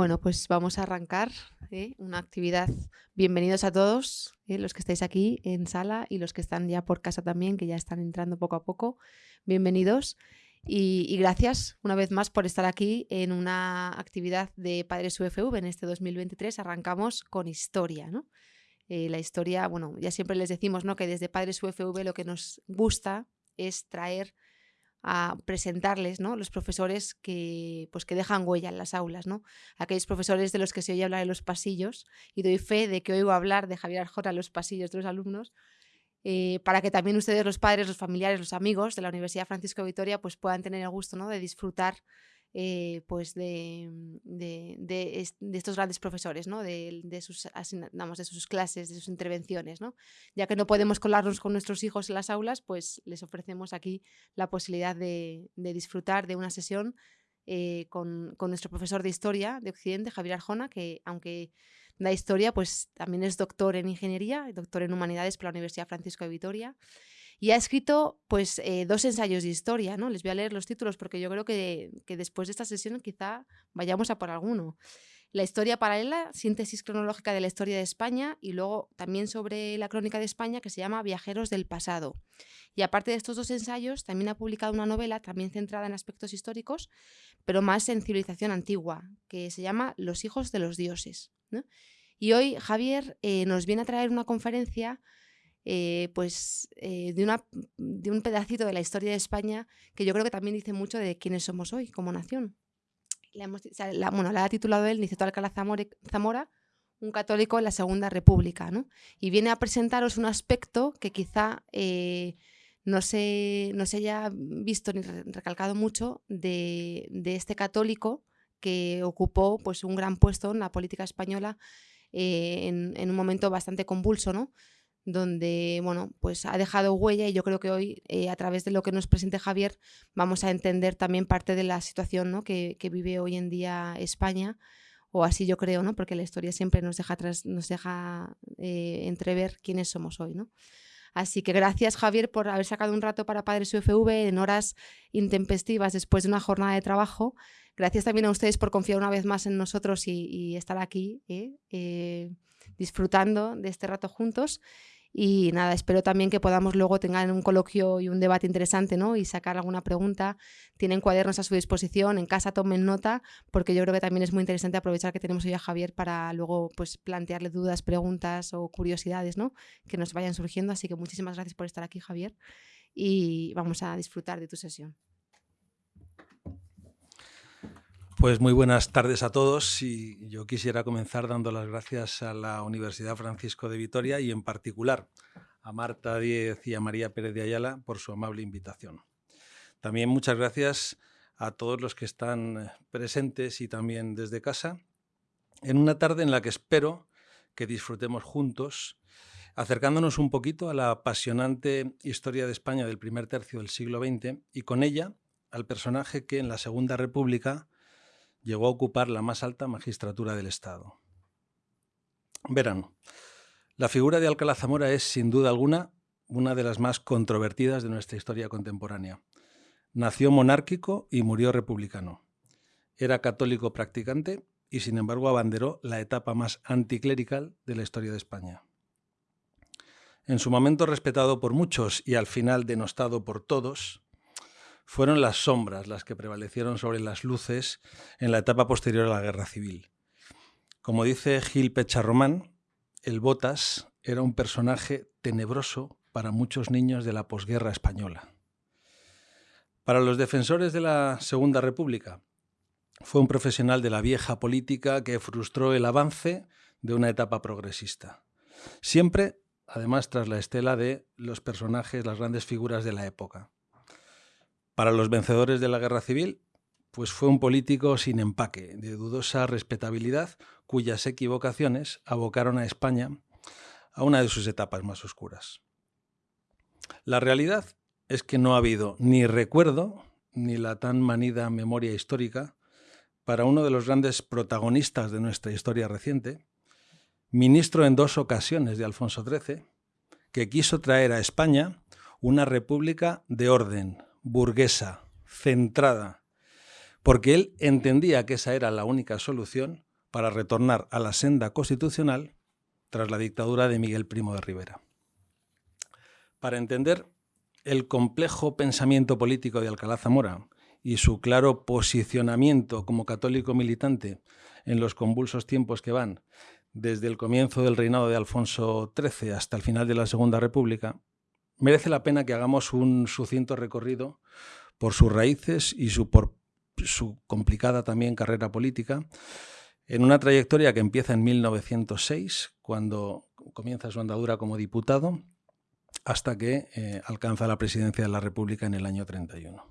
Bueno, pues vamos a arrancar ¿eh? una actividad. Bienvenidos a todos, ¿eh? los que estáis aquí en sala y los que están ya por casa también, que ya están entrando poco a poco. Bienvenidos y, gracias una vez más por estar aquí en una actividad de Padres UFV en este 2023. Arrancamos con historia, ¿no? Eh, la historia, bueno, ya siempre les decimos ¿no? que desde Padres UFV lo que nos gusta es traer a presentarles ¿no? los profesores que, pues, que dejan huella en las aulas, ¿no? aquellos profesores de los que se oye hablar en los pasillos, y doy fe de que oigo hablar de Javier Arjona en los pasillos de los alumnos, eh, para que también ustedes, los padres, los familiares, los amigos de la Universidad Francisco Vitoria, pues puedan tener el gusto ¿no? de disfrutar eh, pues de, de, de, estos grandes profesores, ¿no? de, sus, de sus clases, de sus intervenciones. ¿no? Ya que no podemos colarnos con nuestros hijos en las aulas, pues les ofrecemos aquí la posibilidad de, disfrutar de una sesión eh, con, con, nuestro profesor de Historia de Occidente, Javier Arjona, que aunque da Historia, pues también es doctor en Ingeniería, doctor en Humanidades por la Universidad Francisco de Vitoria. Y ha escrito pues eh, dos ensayos de historia, ¿no? Les voy a leer los títulos porque yo creo que, después de esta sesión quizá vayamos a por alguno. La historia paralela, síntesis cronológica de la historia de España y luego también sobre la crónica de España que se llama Viajeros del pasado. Y aparte de estos dos ensayos, también ha publicado una novela también centrada en aspectos históricos, pero más en civilización antigua, que se llama Los hijos de los dioses. Y hoy Javier eh, nos viene a traer una conferencia eh, pues, eh, de, una, de un pedacito de la historia de España que yo creo que también dice mucho de quiénes somos hoy como nación. Le hemos, la, bueno, la ha titulado él, Niceto Alcalá Zamora, un católico en la Segunda República, ¿no? Y viene a presentaros un aspecto que quizá eh, no, se, no se haya visto ni recalcado mucho de, de, este católico que ocupó pues, un gran puesto en la política española en, en, un momento bastante convulso, ¿no? Donde bueno, pues ha dejado huella y yo creo que hoy, eh, a través de lo que nos presente Javier, vamos a entender también parte de la situación ¿no? que, vive hoy en día España, o así yo creo, ¿no? porque la historia siempre nos deja, nos deja eh, entrever quiénes somos hoy. ¿no? Así que gracias Javier por haber sacado un rato para Padres UFV en horas intempestivas después de una jornada de trabajo. Gracias también a ustedes por confiar una vez más en nosotros y, estar aquí. ¿eh? disfrutando de este rato juntos. Y nada, espero también que podamos luego tener un coloquio y un debate interesante, ¿no? Y sacar alguna pregunta. Tienen cuadernos a su disposición, en casa tomen nota, porque yo creo que también es muy interesante aprovechar que tenemos hoy a Javier para luego pues plantearle dudas, preguntas o curiosidades, ¿no? Que nos vayan surgiendo. Así que muchísimas gracias por estar aquí, Javier. Y vamos a disfrutar de tu sesión. Pues muy buenas tardes a todos y yo quisiera comenzar dando las gracias a la Universidad Francisco de Vitoria y en particular a Marta Díez y a María Pérez de Ayala por su amable invitación. También muchas gracias a todos los que están presentes y también desde casa en una tarde en la que espero que disfrutemos juntos acercándonos un poquito a la apasionante historia de España del primer tercio del siglo XX y con ella al personaje que en la Segunda República llegó a ocupar la más alta magistratura del Estado. Verán, la figura de Alcalá Zamora es, sin duda alguna, una de las más controvertidas de nuestra historia contemporánea. Nació monárquico y murió republicano. Era católico practicante y, sin embargo, abanderó la etapa más anticlerical de la historia de España. En su momento respetado por muchos y al final denostado por todos, fueron las sombras las que prevalecieron sobre las luces en la etapa posterior a la Guerra Civil. Como dice Gil Pecharromán, el Botas era un personaje tenebroso para muchos niños de la posguerra española. Para los defensores de la Segunda República, fue un profesional de la vieja política que frustró el avance de una etapa progresista. Siempre, además, tras la estela de los personajes, las grandes figuras de la época. Para los vencedores de la guerra civil, pues fue un político sin empaque, de dudosa respetabilidad, cuyas equivocaciones abocaron a España a una de sus etapas más oscuras. La realidad es que no ha habido ni recuerdo ni la tan manida memoria histórica para uno de los grandes protagonistas de nuestra historia reciente, ministro en dos ocasiones de Alfonso XIII, que quiso traer a España una república de orden, burguesa, centrada, porque él entendía que esa era la única solución para retornar a la senda constitucional tras la dictadura de Miguel Primo de Rivera. Para entender el complejo pensamiento político de Alcalá Zamora y su claro posicionamiento como católico militante en los convulsos tiempos que van desde el comienzo del reinado de Alfonso XIII hasta el final de la Segunda República, merece la pena que hagamos un sucinto recorrido por sus raíces y su, por su complicada también carrera política, en una trayectoria que empieza en 1906, cuando comienza su andadura como diputado, hasta que eh, alcanza la presidencia de la República en el año 31.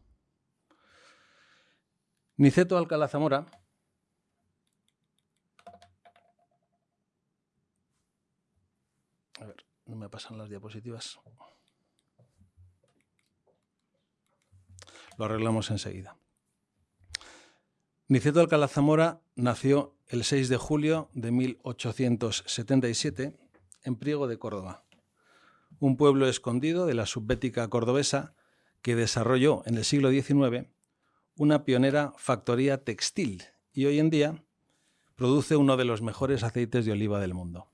Niceto Alcalá Zamora A ver, no me pasan las diapositivas. Lo arreglamos enseguida. Niceto Alcalá Zamora nació el 6 de julio de 1877 en Priego de Córdoba, un pueblo escondido de la subbética cordobesa que desarrolló en el siglo XIX una pionera factoría textil y hoy en día produce uno de los mejores aceites de oliva del mundo.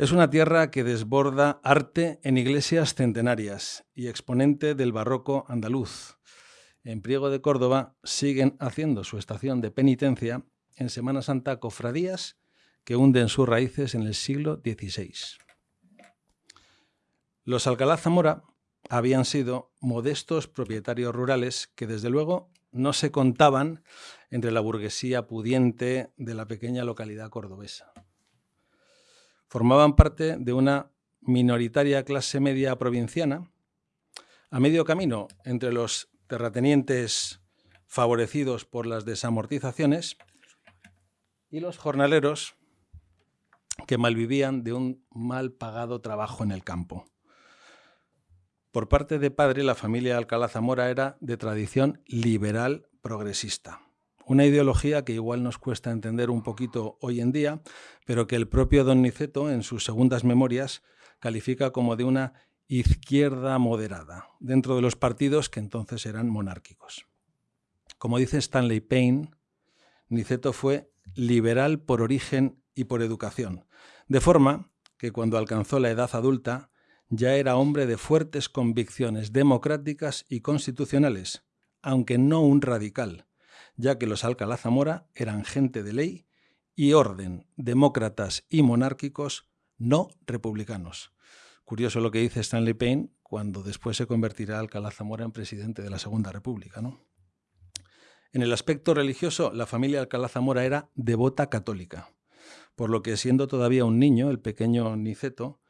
Es una tierra que desborda arte en iglesias centenarias y exponente del barroco andaluz. En Priego de Córdoba siguen haciendo su estación de penitencia en Semana Santa cofradías que hunden sus raíces en el siglo XVI. Los Alcalá Zamora habían sido modestos propietarios rurales que desde luego no se contaban entre la burguesía pudiente de la pequeña localidad cordobesa formaban parte de una minoritaria clase media provinciana, a medio camino entre los terratenientes favorecidos por las desamortizaciones y los jornaleros que malvivían de un mal pagado trabajo en el campo. Por parte de padre, la familia Alcalá Zamora era de tradición liberal progresista. Una ideología que igual nos cuesta entender un poquito hoy en día, pero que el propio Don Niceto, en sus segundas memorias, califica como de una izquierda moderada, dentro de los partidos que entonces eran monárquicos. Como dice Stanley Payne, Niceto fue liberal por origen y por educación, de forma que cuando alcanzó la edad adulta ya era hombre de fuertes convicciones democráticas y constitucionales, aunque no un radical, ya que los Alcalá Zamora eran gente de ley y orden, demócratas y monárquicos, no republicanos. Curioso lo que dice Stanley Payne cuando después se convertirá Alcalá Zamora en presidente de la Segunda República. ¿no? En el aspecto religioso, la familia Alcalá Zamora era devota católica, por lo que siendo todavía un niño, el pequeño Niceto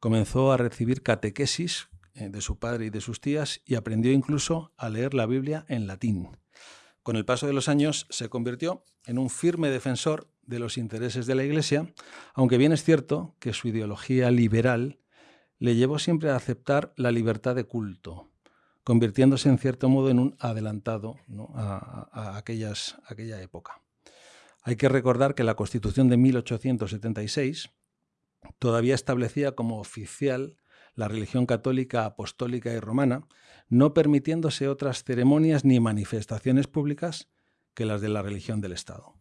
comenzó a recibir catequesis eh, de su padre y de sus tías y aprendió incluso a leer la Biblia en latín. Con el paso de los años se convirtió en un firme defensor de los intereses de la Iglesia, aunque bien es cierto que su ideología liberal le llevó siempre a aceptar la libertad de culto, convirtiéndose en cierto modo en un adelantado a, aquellas, aquella época. Hay que recordar que la Constitución de 1876 todavía establecía como oficial la religión católica, apostólica y romana, no permitiéndose otras ceremonias ni manifestaciones públicas que las de la religión del Estado.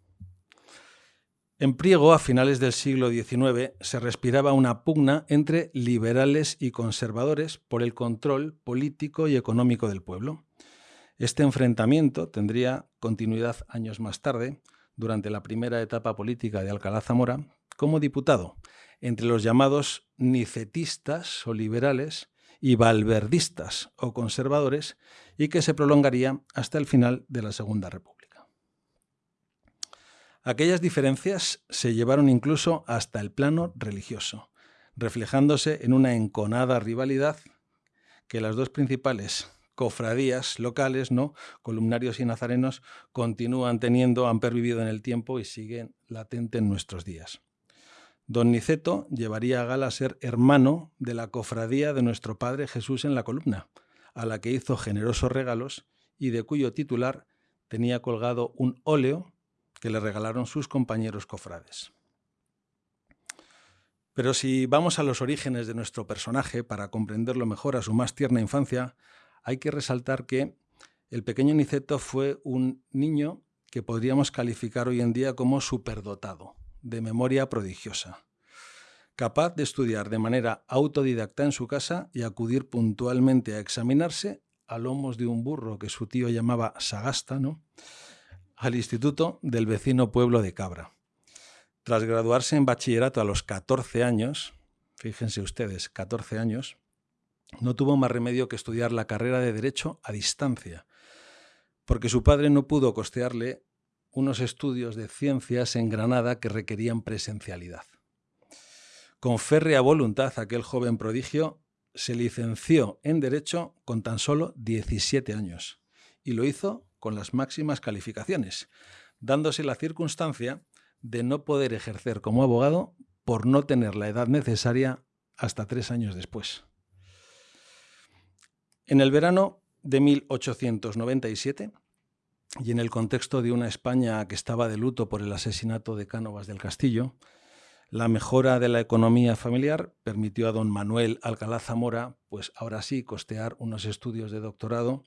En Priego, a finales del siglo XIX, se respiraba una pugna entre liberales y conservadores por el control político y económico del pueblo. Este enfrentamiento tendría continuidad años más tarde, durante la primera etapa política de Alcalá Zamora, como diputado, entre los llamados nicetistas o liberales y valverdistas o conservadores y que se prolongaría hasta el final de la Segunda República. Aquellas diferencias se llevaron incluso hasta el plano religioso, reflejándose en una enconada rivalidad que las dos principales cofradías locales, ¿no? columnarios y nazarenos, continúan teniendo, han pervivido en el tiempo y siguen latente en nuestros días. Don Niceto llevaría a gala ser hermano de la cofradía de nuestro Padre Jesús en la columna, a la que hizo generosos regalos y de cuyo titular tenía colgado un óleo que le regalaron sus compañeros cofrades. Pero si vamos a los orígenes de nuestro personaje para comprenderlo mejor a su más tierna infancia, hay que resaltar que el pequeño Niceto fue un niño que podríamos calificar hoy en día como superdotado, de memoria prodigiosa, capaz de estudiar de manera autodidacta en su casa y acudir puntualmente a examinarse a lomos de un burro que su tío llamaba Sagasta, ¿no? al instituto del vecino pueblo de Cabra. Tras graduarse en bachillerato a los 14 años, fíjense ustedes, 14 años, no tuvo más remedio que estudiar la carrera de Derecho a distancia, porque su padre no pudo costearle unos estudios de ciencias en Granada que requerían presencialidad. Con férrea voluntad, aquel joven prodigio se licenció en Derecho con tan solo 17 años y lo hizo con las máximas calificaciones, dándose la circunstancia de no poder ejercer como abogado por no tener la edad necesaria hasta tres años después. En el verano de 1897, y en el contexto de una España que estaba de luto por el asesinato de Cánovas del Castillo, la mejora de la economía familiar permitió a don Manuel Alcalá Zamora, pues ahora sí, costear unos estudios de doctorado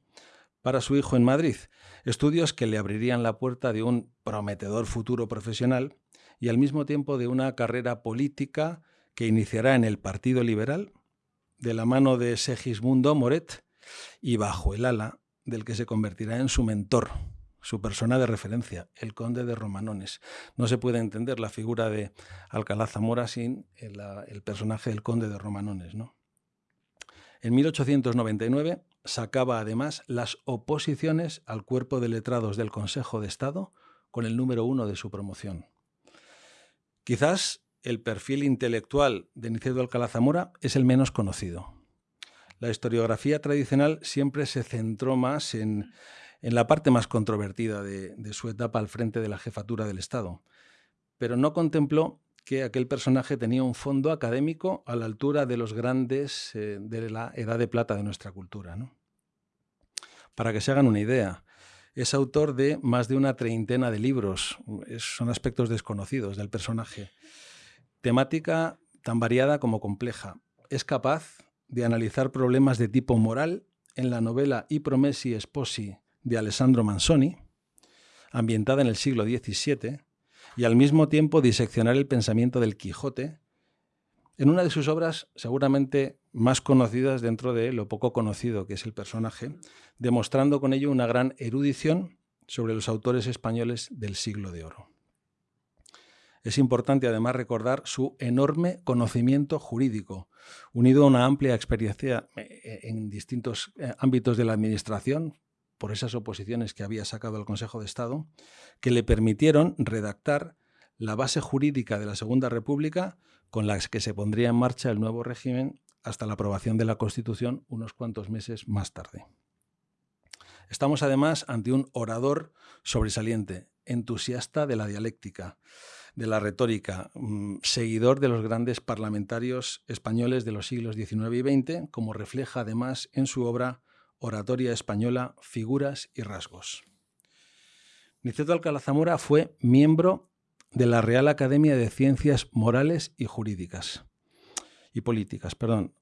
para su hijo en Madrid, estudios que le abrirían la puerta de un prometedor futuro profesional y al mismo tiempo de una carrera política que iniciará en el Partido Liberal, de la mano de Segismundo Moret y bajo el ala del que se convertirá en su mentor, su persona de referencia, el conde de Romanones. No se puede entender la figura de Alcalá Zamora sin el, personaje del conde de Romanones. ¿no? En 1899 sacaba además las oposiciones al cuerpo de letrados del Consejo de Estado con el número uno de su promoción. Quizás el perfil intelectual de Nicedo Alcalá Zamora es el menos conocido. La historiografía tradicional siempre se centró más en, en la parte más controvertida de, su etapa al frente de la jefatura del Estado, pero no contempló que aquel personaje tenía un fondo académico a la altura de los grandes eh, de la edad de plata de nuestra cultura. Para que se hagan una idea, es autor de más de una treintena de libros, son aspectos desconocidos del personaje. Temática tan variada como compleja. Es capaz de analizar problemas de tipo moral en la novela I Promessi Sposi de Alessandro Manzoni, ambientada en el siglo XVII, y al mismo tiempo diseccionar el pensamiento del Quijote, en una de sus obras seguramente más conocidas dentro de lo poco conocido que es el personaje, demostrando con ello una gran erudición sobre los autores españoles del siglo de oro. Es importante además recordar su enorme conocimiento jurídico, unido a una amplia experiencia eh, en distintos eh, ámbitos de la administración, por esas oposiciones que había sacado el Consejo de Estado, que le permitieron redactar la base jurídica de la Segunda República con la que se pondría en marcha el nuevo régimen hasta la aprobación de la Constitución unos cuantos meses más tarde. Estamos además ante un orador sobresaliente, entusiasta de la dialéctica, de la retórica, mm, seguidor de los grandes parlamentarios españoles de los siglos XIX y XX, como refleja además en su obra Oratoria Española, Figuras y Rasgos. Niceto Alcalá Zamora fue miembro de la Real Academia de Ciencias Morales y Jurídicas y Políticas, perdón,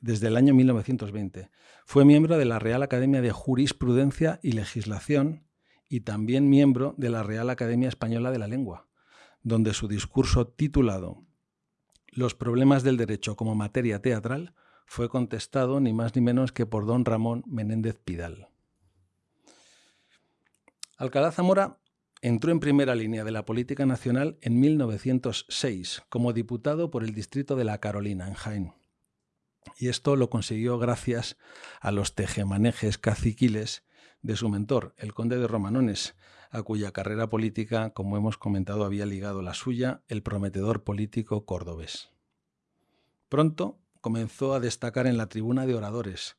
desde el año 1920. Fue miembro de la Real Academia de Jurisprudencia y Legislación y también miembro de la Real Academia Española de la Lengua, donde su discurso titulado Los problemas del derecho como materia teatral fue contestado ni más ni menos que por don Ramón Menéndez Pidal. Alcalá Zamora entró en primera línea de la política nacional en 1906 como diputado por el distrito de La Carolina, en Jaén. Y esto lo consiguió gracias a los tejemanejes caciquiles de su mentor, el conde de Romanones, a cuya carrera política, como hemos comentado, había ligado la suya el prometedor político cordobés. Pronto comenzó a destacar en la tribuna de oradores,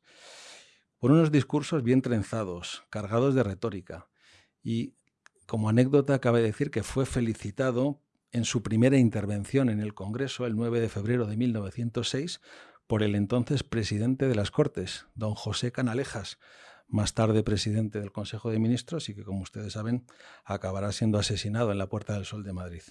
por unos discursos bien trenzados, cargados de retórica. Y como anécdota cabe decir que fue felicitado en su primera intervención en el Congreso el 9 de febrero de 1906 por el entonces presidente de las Cortes, don José Canalejas, más tarde presidente del Consejo de Ministros y que, como ustedes saben, acabará siendo asesinado en la Puerta del Sol de Madrid.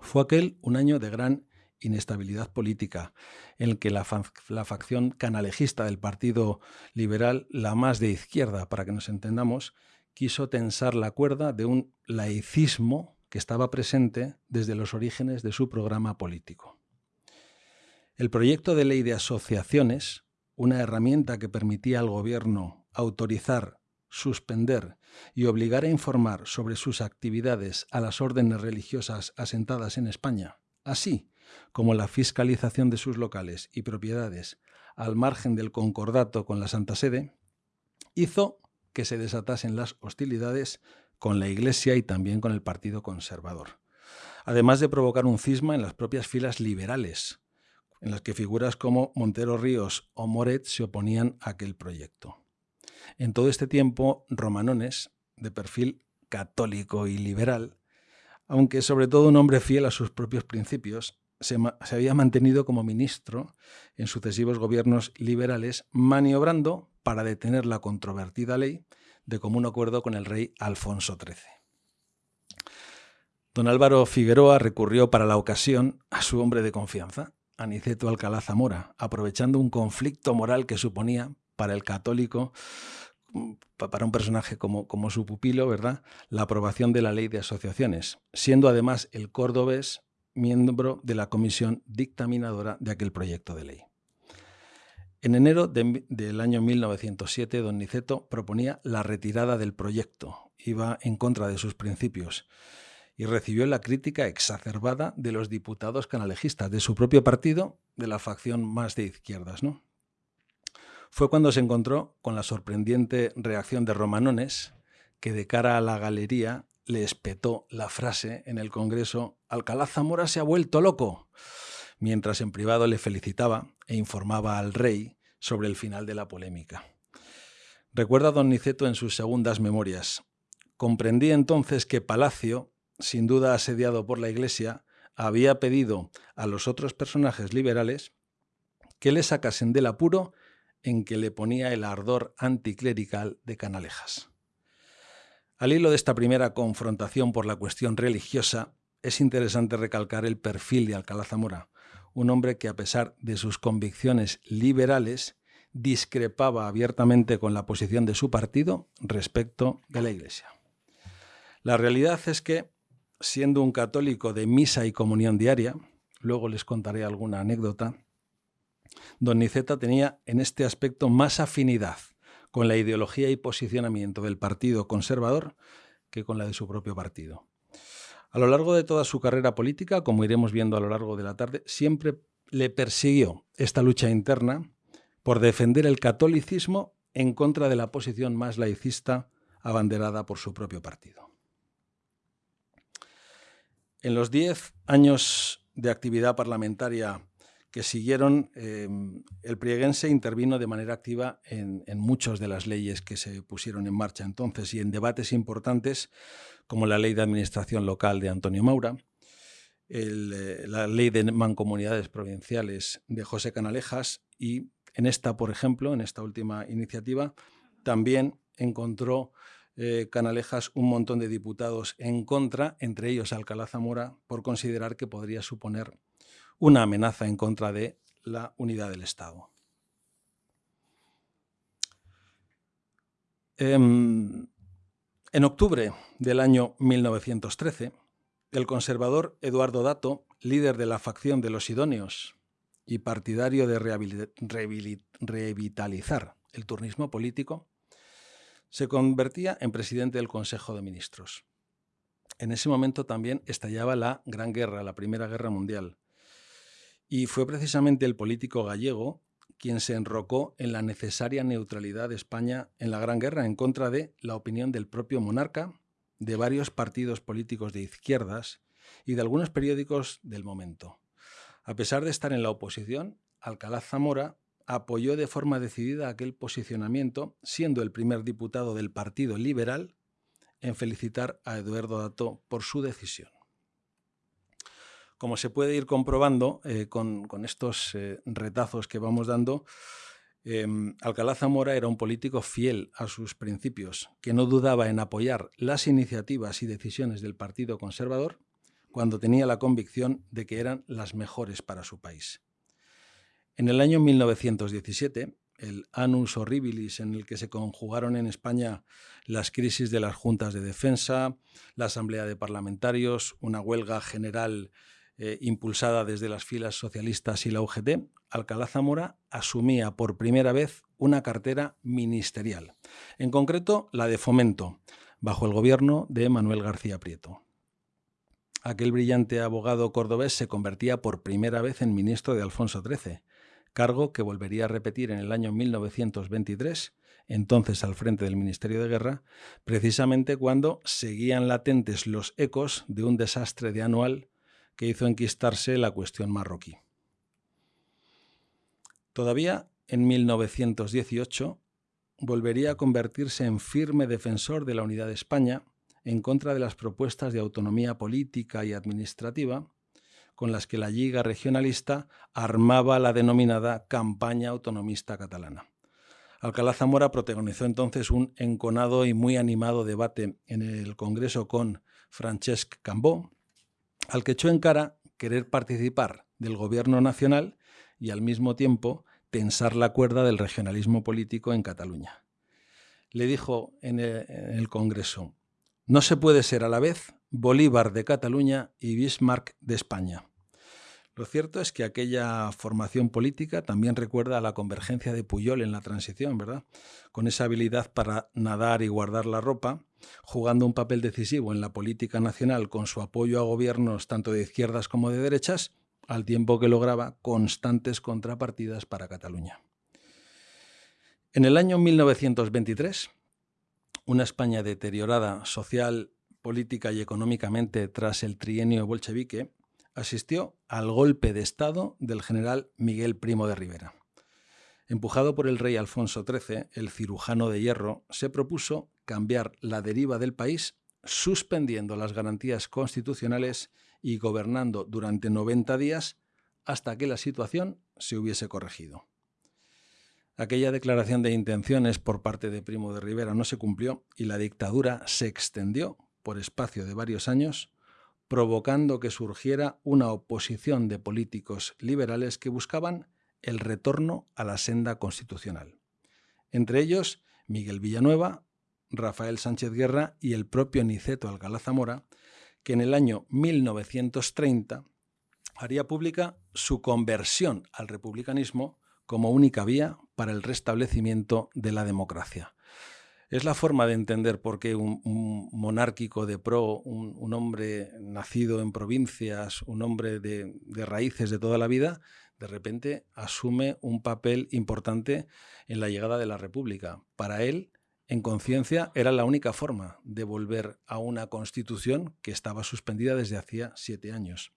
Fue aquel un año de gran inestabilidad política, en el que la, facción canalejista del Partido Liberal, la más de izquierda, para que nos entendamos, quiso tensar la cuerda de un laicismo que estaba presente desde los orígenes de su programa político. El proyecto de ley de asociaciones, una herramienta que permitía al gobierno autorizar, suspender y obligar a informar sobre sus actividades a las órdenes religiosas asentadas en España, así como la fiscalización de sus locales y propiedades al margen del concordato con la Santa Sede, hizo que se desatasen las hostilidades con la Iglesia y también con el Partido Conservador, además de provocar un cisma en las propias filas liberales, en las que figuras como Montero Ríos o Moret se oponían a aquel proyecto. En todo este tiempo, Romanones, de perfil católico y liberal, aunque sobre todo un hombre fiel a sus propios principios, se, había mantenido como ministro en sucesivos gobiernos liberales, maniobrando para detener la controvertida ley de común acuerdo con el rey Alfonso XIII. Don Álvaro Figueroa recurrió para la ocasión a su hombre de confianza, Aniceto Alcalá Zamora, aprovechando un conflicto moral que suponía para el católico, para un personaje como, su pupilo, ¿verdad?, la aprobación de la ley de asociaciones, siendo además el cordobés miembro de la comisión dictaminadora de aquel proyecto de ley. En enero del año 1907, don Niceto proponía la retirada del proyecto, iba en contra de sus principios y recibió la crítica exacerbada de los diputados canalejistas de su propio partido, de la facción más de izquierdas. ¿no? Fue cuando se encontró con la sorprendente reacción de Romanones, que de cara a la galería le espetó la frase en el Congreso, Alcalá Zamora se ha vuelto loco mientras en privado le felicitaba e informaba al rey sobre el final de la polémica. Recuerda don Niceto en sus segundas memorias. Comprendí entonces que Palacio, sin duda asediado por la Iglesia, había pedido a los otros personajes liberales que le sacasen del apuro en que le ponía el ardor anticlerical de Canalejas. Al hilo de esta primera confrontación por la cuestión religiosa, es interesante recalcar el perfil de Alcalá Zamora, un hombre que a pesar de sus convicciones liberales discrepaba abiertamente con la posición de su partido respecto de la Iglesia. La realidad es que, siendo un católico de misa y comunión diaria, luego les contaré alguna anécdota, don Niceta tenía en este aspecto más afinidad con la ideología y posicionamiento del Partido Conservador que con la de su propio partido. A lo largo de toda su carrera política, como iremos viendo a lo largo de la tarde, siempre le persiguió esta lucha interna por defender el catolicismo en contra de la posición más laicista abanderada por su propio partido. En los diez años de actividad parlamentaria que siguieron, em, el prieguense intervino de manera activa en, en muchas de las leyes que se pusieron en marcha entonces y en debates importantes como la ley de administración local de Antonio Maura, eh, la ley de mancomunidades provinciales de José Canalejas y en esta, por ejemplo, en esta última iniciativa, también encontró eh, Canalejas un montón de diputados en contra, entre ellos Alcalá Zamora, por considerar que podría suponer una amenaza en contra de la unidad del Estado. Em, en octubre del año 1913, el conservador Eduardo Dato, líder de la facción de los idóneos y partidario de revitalizar el turnismo político, se convertía en presidente del Consejo de Ministros. En ese momento también estallaba la Gran Guerra, la Primera Guerra Mundial, y fue precisamente el político gallego quien se enrocó en la necesaria neutralidad de España en la Gran Guerra en contra de la opinión del propio monarca, de varios partidos políticos de izquierdas y de algunos periódicos del momento. A pesar de estar en la oposición, Alcalá Zamora apoyó de forma decidida aquel posicionamiento, siendo el primer diputado del Partido Liberal en felicitar a Eduardo Dato por su decisión. Como se puede ir comprobando eh, con, estos eh, retazos que vamos dando, em, Alcalá Zamora era un político fiel a sus principios, que no dudaba en apoyar las iniciativas y decisiones del Partido Conservador cuando tenía la convicción de que eran las mejores para su país. En el año 1917, el Anus Horribilis, en el que se conjugaron en España las crisis de las juntas de defensa, la Asamblea de Parlamentarios, una huelga general eh, impulsada desde las filas socialistas y la UGT, Alcalá Zamora asumía por primera vez una cartera ministerial, en concreto la de fomento, bajo el gobierno de Manuel García Prieto. Aquel brillante abogado cordobés se convertía por primera vez en ministro de Alfonso XIII, cargo que volvería a repetir en el año 1923, entonces al frente del Ministerio de Guerra, precisamente cuando seguían latentes los ecos de un desastre de anual que hizo enquistarse la cuestión marroquí. Todavía en 1918 volvería a convertirse en firme defensor de la unidad de España en contra de las propuestas de autonomía política y administrativa con las que la Liga Regionalista armaba la denominada campaña autonomista catalana. Alcalá Zamora protagonizó entonces un enconado y muy animado debate en el Congreso con Francesc Cambó, al que echó en cara querer participar del gobierno nacional y al mismo tiempo tensar la cuerda del regionalismo político en Cataluña. Le dijo en el Congreso, no se puede ser a la vez Bolívar de Cataluña y Bismarck de España. Lo cierto es que aquella formación política también recuerda a la convergencia de Puyol en la transición, ¿verdad? Con esa habilidad para nadar y guardar la ropa, jugando un papel decisivo en la política nacional con su apoyo a gobiernos tanto de izquierdas como de derechas, al tiempo que lograba constantes contrapartidas para Cataluña. En el año 1923, una España deteriorada social, política y económicamente tras el trienio bolchevique, asistió al golpe de Estado del general Miguel Primo de Rivera. Empujado por el rey Alfonso XIII, el cirujano de hierro se propuso cambiar la deriva del país suspendiendo las garantías constitucionales y gobernando durante 90 días hasta que la situación se hubiese corregido. Aquella declaración de intenciones por parte de Primo de Rivera no se cumplió y la dictadura se extendió por espacio de varios años provocando que surgiera una oposición de políticos liberales que buscaban el retorno a la senda constitucional. Entre ellos, Miguel Villanueva, Rafael Sánchez Guerra y el propio Niceto Alcalá Zamora, que en el año 1930 haría pública su conversión al republicanismo como única vía para el restablecimiento de la democracia. Es la forma de entender por qué un, monárquico de pro, un, hombre nacido en provincias, un hombre de, raíces de toda la vida, de repente asume un papel importante en la llegada de la República. Para él, en conciencia, era la única forma de volver a una constitución que estaba suspendida desde hacía siete años.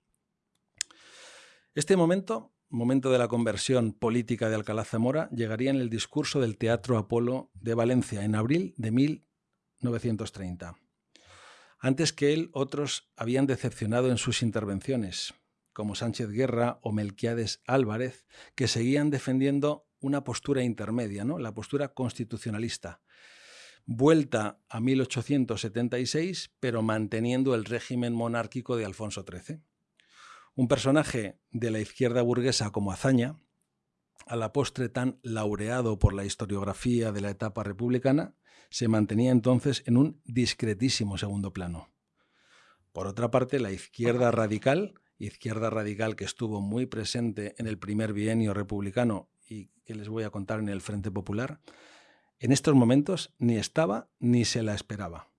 Este momento momento de la conversión política de Alcalá Zamora llegaría en el discurso del Teatro Apolo de Valencia en abril de 1930. Antes que él, otros habían decepcionado en sus intervenciones, como Sánchez Guerra o Melquiades Álvarez, que seguían defendiendo una postura intermedia, ¿no? la postura constitucionalista, vuelta a 1876, pero manteniendo el régimen monárquico de Alfonso XIII. Un personaje de la izquierda burguesa como Azaña, a la postre tan laureado por la historiografía de la etapa republicana, se mantenía entonces en un discretísimo segundo plano. Por otra parte, la izquierda radical, izquierda radical que estuvo muy presente en el primer bienio republicano y que les voy a contar en el Frente Popular, en estos momentos ni estaba ni se la esperaba.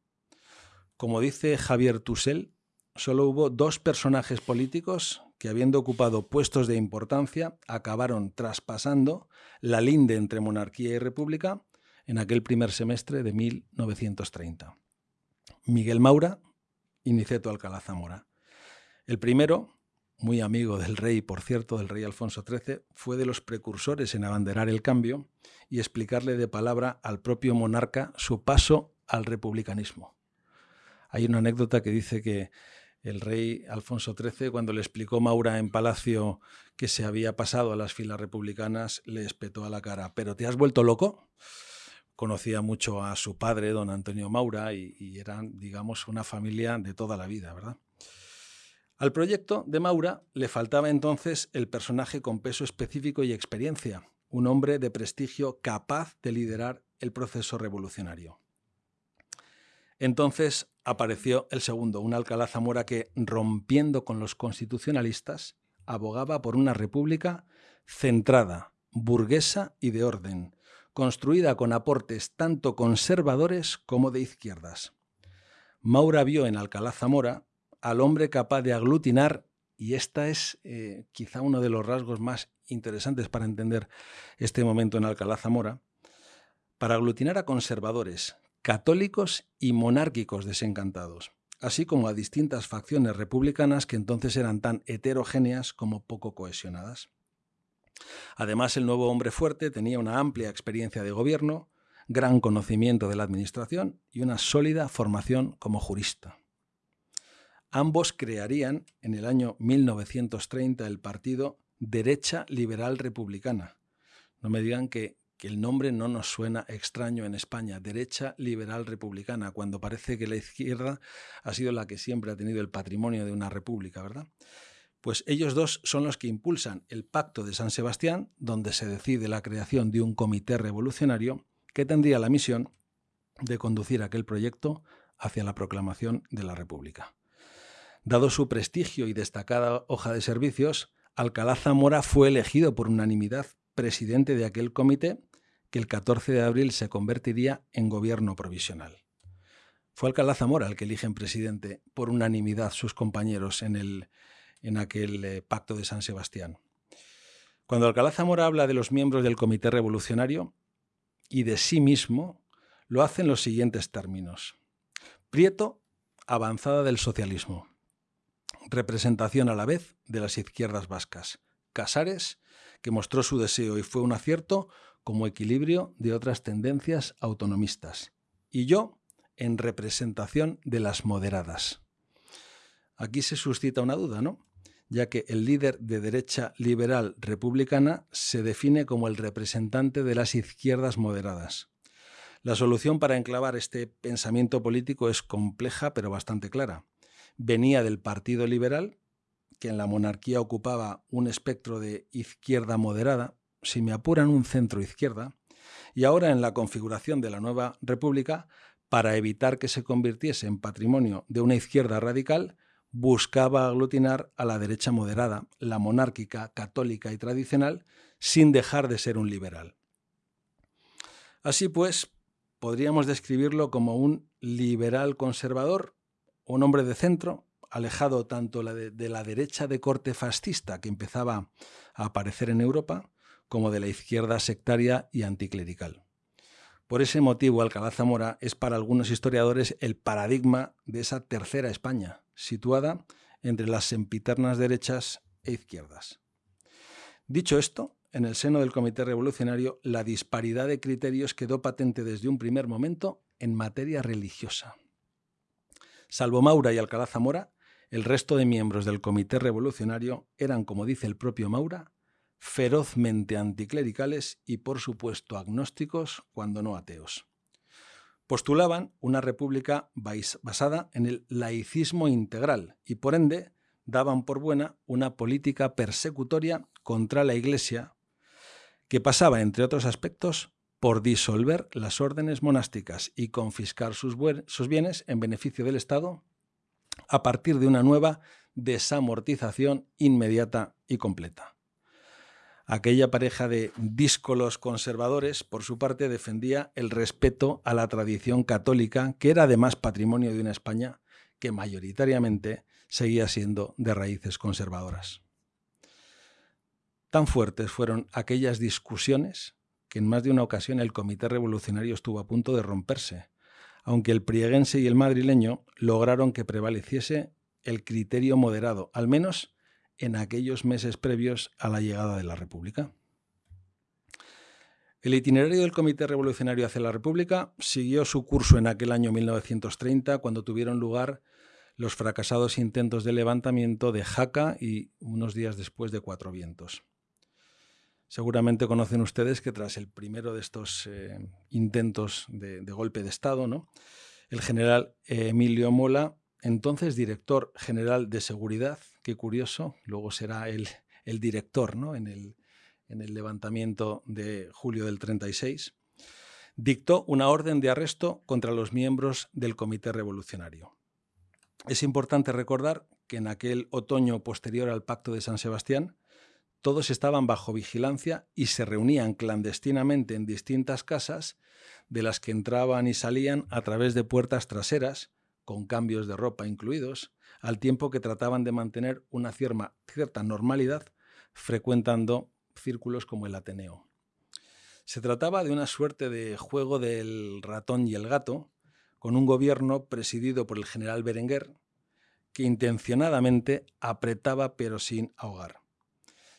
Como dice Javier Tussel, solo hubo dos personajes políticos que, habiendo ocupado puestos de importancia, acabaron traspasando la linde entre monarquía y república en aquel primer semestre de 1930. Miguel Maura y Niceto Alcalá Zamora. El primero, muy amigo del rey, por cierto, del rey Alfonso XIII, fue de los precursores en abanderar el cambio y explicarle de palabra al propio monarca su paso al republicanismo. Hay una anécdota que dice que el rey Alfonso XIII, cuando le explicó Maura en Palacio que se había pasado a las filas republicanas, le espetó a la cara, ¿pero te has vuelto loco? Conocía mucho a su padre, don Antonio Maura, y, eran, digamos, una familia de toda la vida, ¿verdad? Al proyecto de Maura le faltaba entonces el personaje con peso específico y experiencia, un hombre de prestigio capaz de liderar el proceso revolucionario. Entonces apareció el segundo, un Alcalá Zamora que, rompiendo con los constitucionalistas, abogaba por una república centrada, burguesa y de orden, construida con aportes tanto conservadores como de izquierdas. Maura vio en Alcalá Zamora al hombre capaz de aglutinar, y esta es eh, quizá uno de los rasgos más interesantes para entender este momento en Alcalá Zamora, para aglutinar a conservadores, católicos y monárquicos desencantados, así como a distintas facciones republicanas que entonces eran tan heterogéneas como poco cohesionadas. Además, el nuevo hombre fuerte tenía una amplia experiencia de gobierno, gran conocimiento de la administración y una sólida formación como jurista. Ambos crearían en el año 1930 el partido Derecha Liberal Republicana. No me digan que, el nombre no nos suena extraño en España, Derecha Liberal Republicana, cuando parece que la izquierda ha sido la que siempre ha tenido el patrimonio de una república, ¿verdad? Pues ellos dos son los que impulsan el Pacto de San Sebastián, donde se decide la creación de un comité revolucionario que tendría la misión de conducir aquel proyecto hacia la proclamación de la República. Dado su prestigio y destacada hoja de servicios, Alcalá Zamora fue elegido por unanimidad presidente de aquel comité que el 14 de abril se convertiría en gobierno provisional. Fue Alcalá Zamora el que eligen presidente por unanimidad sus compañeros en el, en aquel eh, pacto de San Sebastián. Cuando Alcalá Zamora habla de los miembros del Comité Revolucionario y de sí mismo, lo hace en los siguientes términos. Prieto, avanzada del socialismo. Representación a la vez de las izquierdas vascas. Casares, que mostró su deseo y fue un acierto como equilibrio de otras tendencias autonomistas. Y yo, en representación de las moderadas. Aquí se suscita una duda, ¿no? ya que el líder de derecha liberal republicana se define como el representante de las izquierdas moderadas. La solución para enclavar este pensamiento político es compleja pero bastante clara. Venía del Partido Liberal, que en la monarquía ocupaba un espectro de izquierda moderada, si me apuran un centro izquierda, y ahora en la configuración de la nueva república, para evitar que se convirtiese en patrimonio de una izquierda radical, buscaba aglutinar a la derecha moderada, la monárquica, católica y tradicional, sin dejar de ser un liberal. Así pues, podríamos describirlo como un liberal conservador, un hombre de centro, alejado tanto de, la derecha de corte fascista que empezaba a aparecer en Europa, como de la izquierda sectaria y anticlerical. Por ese motivo, Alcalá Zamora es para algunos historiadores el paradigma de esa tercera España, situada entre las sempiternas derechas e izquierdas. Dicho esto, en el seno del Comité Revolucionario, la disparidad de criterios quedó patente desde un primer momento en materia religiosa. Salvo Maura y Alcalá Zamora, el resto de miembros del Comité Revolucionario eran, como dice el propio Maura, ferozmente anticlericales y, por supuesto, agnósticos, cuando no ateos postulaban una república basada en el laicismo integral y por ende daban por buena una política persecutoria contra la Iglesia que pasaba, entre otros aspectos, por disolver las órdenes monásticas y confiscar sus, bienes en beneficio del Estado a partir de una nueva desamortización inmediata y completa. Aquella pareja de díscolos conservadores, por su parte, defendía el respeto a la tradición católica, que era además patrimonio de una España que mayoritariamente seguía siendo de raíces conservadoras. Tan fuertes fueron aquellas discusiones que en más de una ocasión el Comité Revolucionario estuvo a punto de romperse, aunque el prieguense y el madrileño lograron que prevaleciese el criterio moderado, al menos en aquellos meses previos a la llegada de la República. El itinerario del Comité Revolucionario hacia la República siguió su curso en aquel año 1930, cuando tuvieron lugar los fracasados intentos de levantamiento de Jaca y unos días después de Cuatro Vientos. Seguramente conocen ustedes que tras el primero de estos eh, intentos de, de, golpe de Estado, ¿no? el general Emilio Mola, entonces director general de Seguridad, qué curioso, luego será el, director ¿no? en, el, en el levantamiento de julio del 36, dictó una orden de arresto contra los miembros del Comité Revolucionario. Es importante recordar que en aquel otoño posterior al Pacto de San Sebastián, todos estaban bajo vigilancia y se reunían clandestinamente en distintas casas, de las que entraban y salían a través de puertas traseras, con cambios de ropa incluidos, al tiempo que trataban de mantener una cierta normalidad frecuentando círculos como el Ateneo. Se trataba de una suerte de juego del ratón y el gato, con un gobierno presidido por el general Berenguer, que intencionadamente apretaba pero sin ahogar.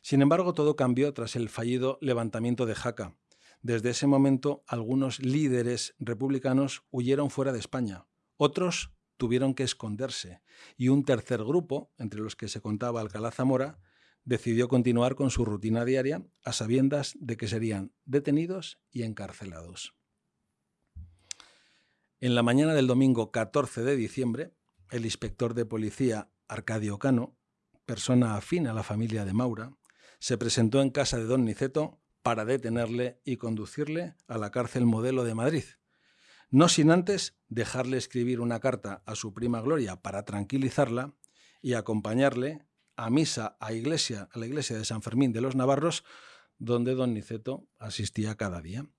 Sin embargo, todo cambió tras el fallido levantamiento de Jaca. Desde ese momento, algunos líderes republicanos huyeron fuera de España. Otros tuvieron que esconderse. Y un tercer grupo, entre los que se contaba Alcalá Zamora, decidió continuar con su rutina diaria a sabiendas de que serían detenidos y encarcelados. En la mañana del domingo 14 de diciembre, el inspector de policía Arcadio Cano, persona afín a la familia de Maura, se presentó en casa de don Niceto para detenerle y conducirle a la cárcel modelo de Madrid, no sin antes dejarle escribir una carta a su prima Gloria para tranquilizarla y acompañarle a misa a, iglesia, a la iglesia de San Fermín de los Navarros, donde don Niceto asistía cada día.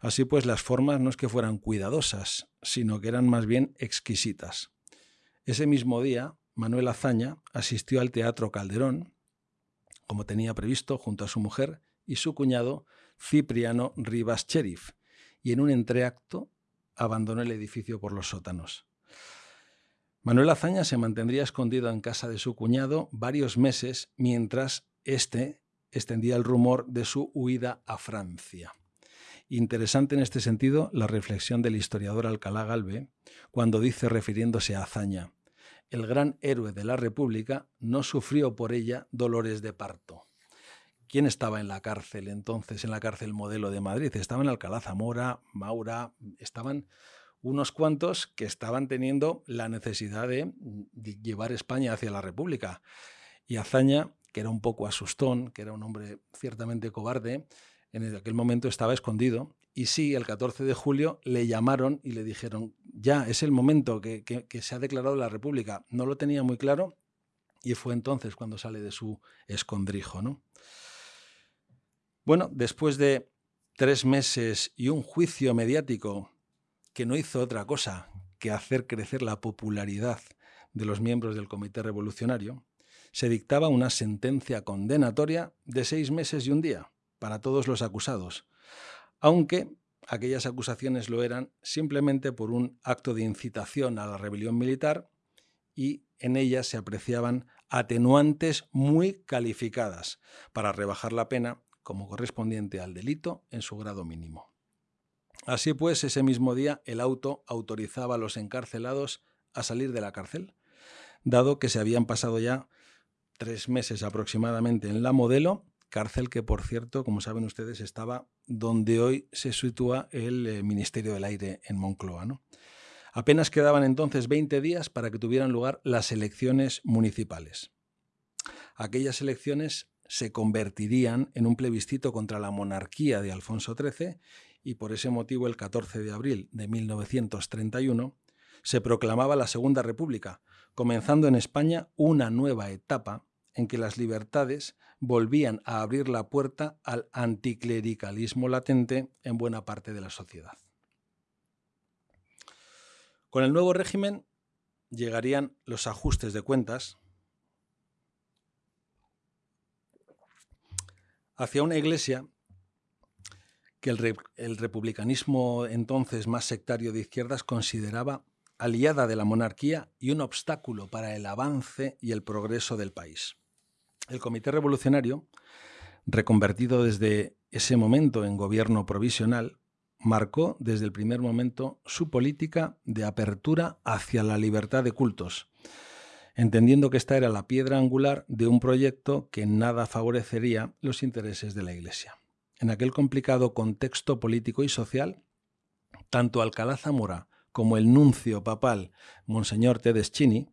Así pues, las formas no es que fueran cuidadosas, sino que eran más bien exquisitas. Ese mismo día, Manuel Azaña asistió al Teatro Calderón, como tenía previsto, junto a su mujer y su cuñado Cipriano Rivas Cherif, y en un entreacto abandonó el edificio por los sótanos. Manuel Azaña se mantendría escondido en casa de su cuñado varios meses mientras éste extendía el rumor de su huida a Francia. Interesante en este sentido la reflexión del historiador Alcalá Galve cuando dice refiriéndose a Azaña, el gran héroe de la República no sufrió por ella dolores de parto. ¿Quién estaba en la cárcel entonces, en la cárcel modelo de Madrid? Estaban Alcalá Zamora, Maura, estaban unos cuantos que estaban teniendo la necesidad de, llevar España hacia la República. Y Azaña, que era un poco asustón, que era un hombre ciertamente cobarde, en aquel momento estaba escondido y sí, el 14 de julio le llamaron y le dijeron, ya, es el momento que, se ha declarado la República. No lo tenía muy claro y fue entonces cuando sale de su escondrijo. ¿no? Bueno, después de tres meses y un juicio mediático que no hizo otra cosa que hacer crecer la popularidad de los miembros del Comité Revolucionario, se dictaba una sentencia condenatoria de seis meses y un día para todos los acusados, aunque aquellas acusaciones lo eran simplemente por un acto de incitación a la rebelión militar y en ellas se apreciaban atenuantes muy calificadas para rebajar la pena como correspondiente al delito en su grado mínimo. Así pues, ese mismo día el auto autorizaba a los encarcelados a salir de la cárcel, dado que se habían pasado ya tres meses aproximadamente en la modelo cárcel que, por cierto, como saben ustedes, estaba donde hoy se sitúa el eh, Ministerio del Aire en Moncloa. Apenas quedaban entonces 20 días para que tuvieran lugar las elecciones municipales. Aquellas elecciones se convertirían en un plebiscito contra la monarquía de Alfonso XIII y por ese motivo el 14 de abril de 1931 se proclamaba la Segunda República, comenzando en España una nueva etapa en que las libertades volvían a abrir la puerta al anticlericalismo latente en buena parte de la sociedad. Con el nuevo régimen llegarían los ajustes de cuentas hacia una iglesia que el, el, republicanismo entonces más sectario de izquierdas consideraba aliada de la monarquía y un obstáculo para el avance y el progreso del país. El Comité Revolucionario, reconvertido desde ese momento en gobierno provisional, marcó desde el primer momento su política de apertura hacia la libertad de cultos, entendiendo que esta era la piedra angular de un proyecto que nada favorecería los intereses de la Iglesia. En aquel complicado contexto político y social, tanto Alcalá Zamora como el nuncio papal, Monseñor Tedeschini,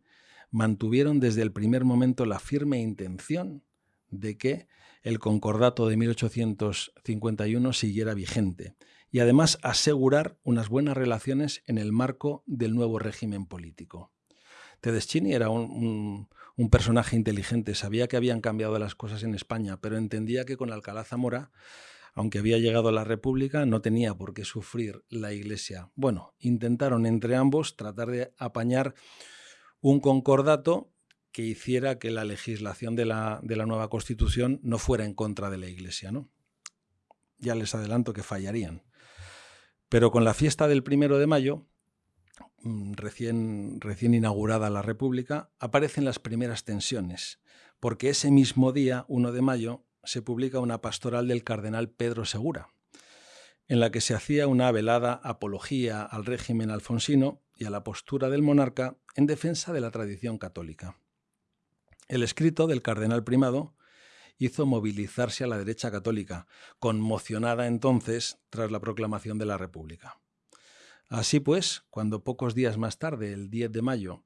mantuvieron desde el primer momento la firme intención de que el concordato de 1851 siguiera vigente y además asegurar unas buenas relaciones en el marco del nuevo régimen político. Tedeschini era un, personaje inteligente, sabía que habían cambiado las cosas en España, pero entendía que con Alcalá Zamora, aunque había llegado la República, no tenía por qué sufrir la Iglesia. Bueno, intentaron entre ambos tratar de apañar un concordato que hiciera que la legislación de la, de la nueva Constitución no fuera en contra de la Iglesia. ¿no? Ya les adelanto que fallarían. Pero con la fiesta del primero de mayo, recién, recién inaugurada la República, aparecen las primeras tensiones, porque ese mismo día, 1 de mayo, se publica una pastoral del cardenal Pedro Segura, en la que se hacía una velada apología al régimen alfonsino y a la postura del monarca en defensa de la tradición católica. El escrito del cardenal primado hizo movilizarse a la derecha católica, conmocionada entonces tras la proclamación de la República. Así pues, cuando pocos días más tarde, el 10 de mayo,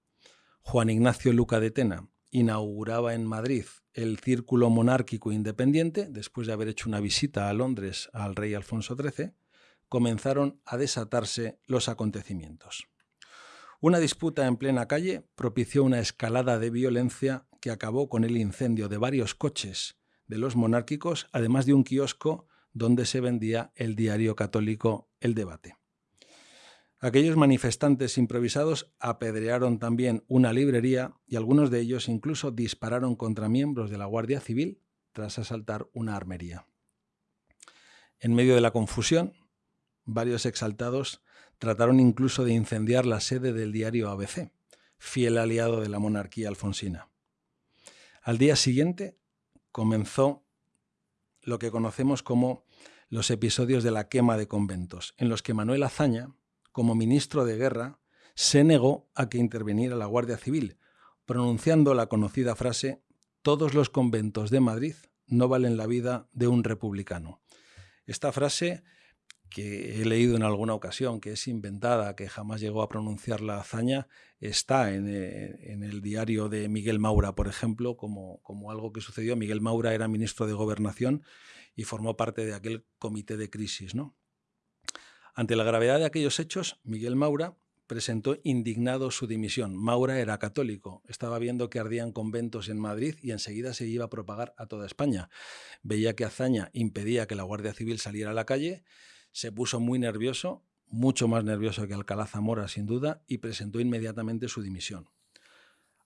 Juan Ignacio Luca de Tena inauguraba en Madrid el Círculo Monárquico Independiente, después de haber hecho una visita a Londres al rey Alfonso XIII, comenzaron a desatarse los acontecimientos. Una disputa en plena calle propició una escalada de violencia que acabó con el incendio de varios coches de los monárquicos, además de un kiosco donde se vendía el diario católico El Debate. Aquellos manifestantes improvisados apedrearon también una librería y algunos de ellos incluso dispararon contra miembros de la Guardia Civil tras asaltar una armería. En medio de la confusión, varios exaltados trataron incluso de incendiar la sede del diario ABC, fiel aliado de la monarquía alfonsina. Al día siguiente comenzó lo que conocemos como los episodios de la quema de conventos, en los que Manuel Azaña, como ministro de Guerra, se negó a que interviniera la Guardia Civil, pronunciando la conocida frase Todos los conventos de Madrid no valen la vida de un republicano. Esta frase que he leído en alguna ocasión, que es inventada, que jamás llegó a pronunciar la hazaña, está en, eh, el diario de Miguel Maura, por ejemplo, como, como, algo que sucedió. Miguel Maura era ministro de Gobernación y formó parte de aquel comité de crisis. ¿no? Ante la gravedad de aquellos hechos, Miguel Maura presentó indignado su dimisión. Maura era católico, estaba viendo que ardían conventos en Madrid y enseguida se iba a propagar a toda España. Veía que Azaña impedía que la Guardia Civil saliera a la calle se puso muy nervioso, mucho más nervioso que Alcalá Zamora sin duda, y presentó inmediatamente su dimisión.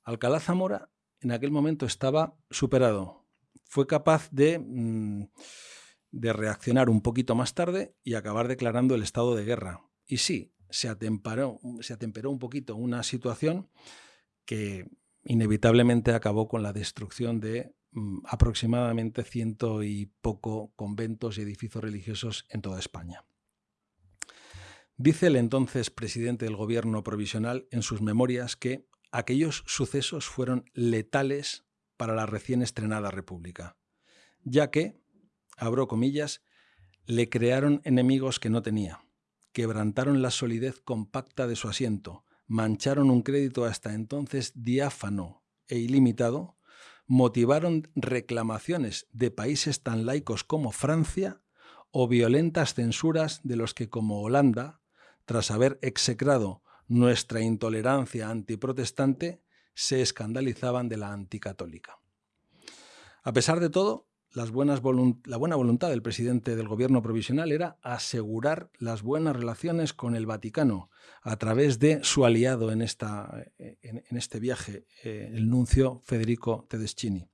Alcalá Zamora en aquel momento estaba superado. Fue capaz de, mm, de reaccionar un poquito más tarde y acabar declarando el estado de guerra. Y sí, se atemperó, se atemperó un poquito una situación que inevitablemente acabó con la destrucción de Mm, aproximadamente ciento y poco conventos y edificios religiosos en toda España. Dice el entonces presidente del gobierno provisional en sus memorias que aquellos sucesos fueron letales para la recién estrenada República, ya que, abro comillas, le crearon enemigos que no tenía, quebrantaron la solidez compacta de su asiento, mancharon un crédito hasta entonces diáfano e ilimitado, motivaron reclamaciones de países tan laicos como Francia o violentas censuras de los que como Holanda, tras haber execrado nuestra intolerancia antiprotestante, se escandalizaban de la anticatólica. A pesar de todo, la buena voluntad del presidente del gobierno provisional era asegurar las buenas relaciones con el Vaticano a través de su aliado en, esta, en, este viaje, eh, el nuncio Federico Tedeschini.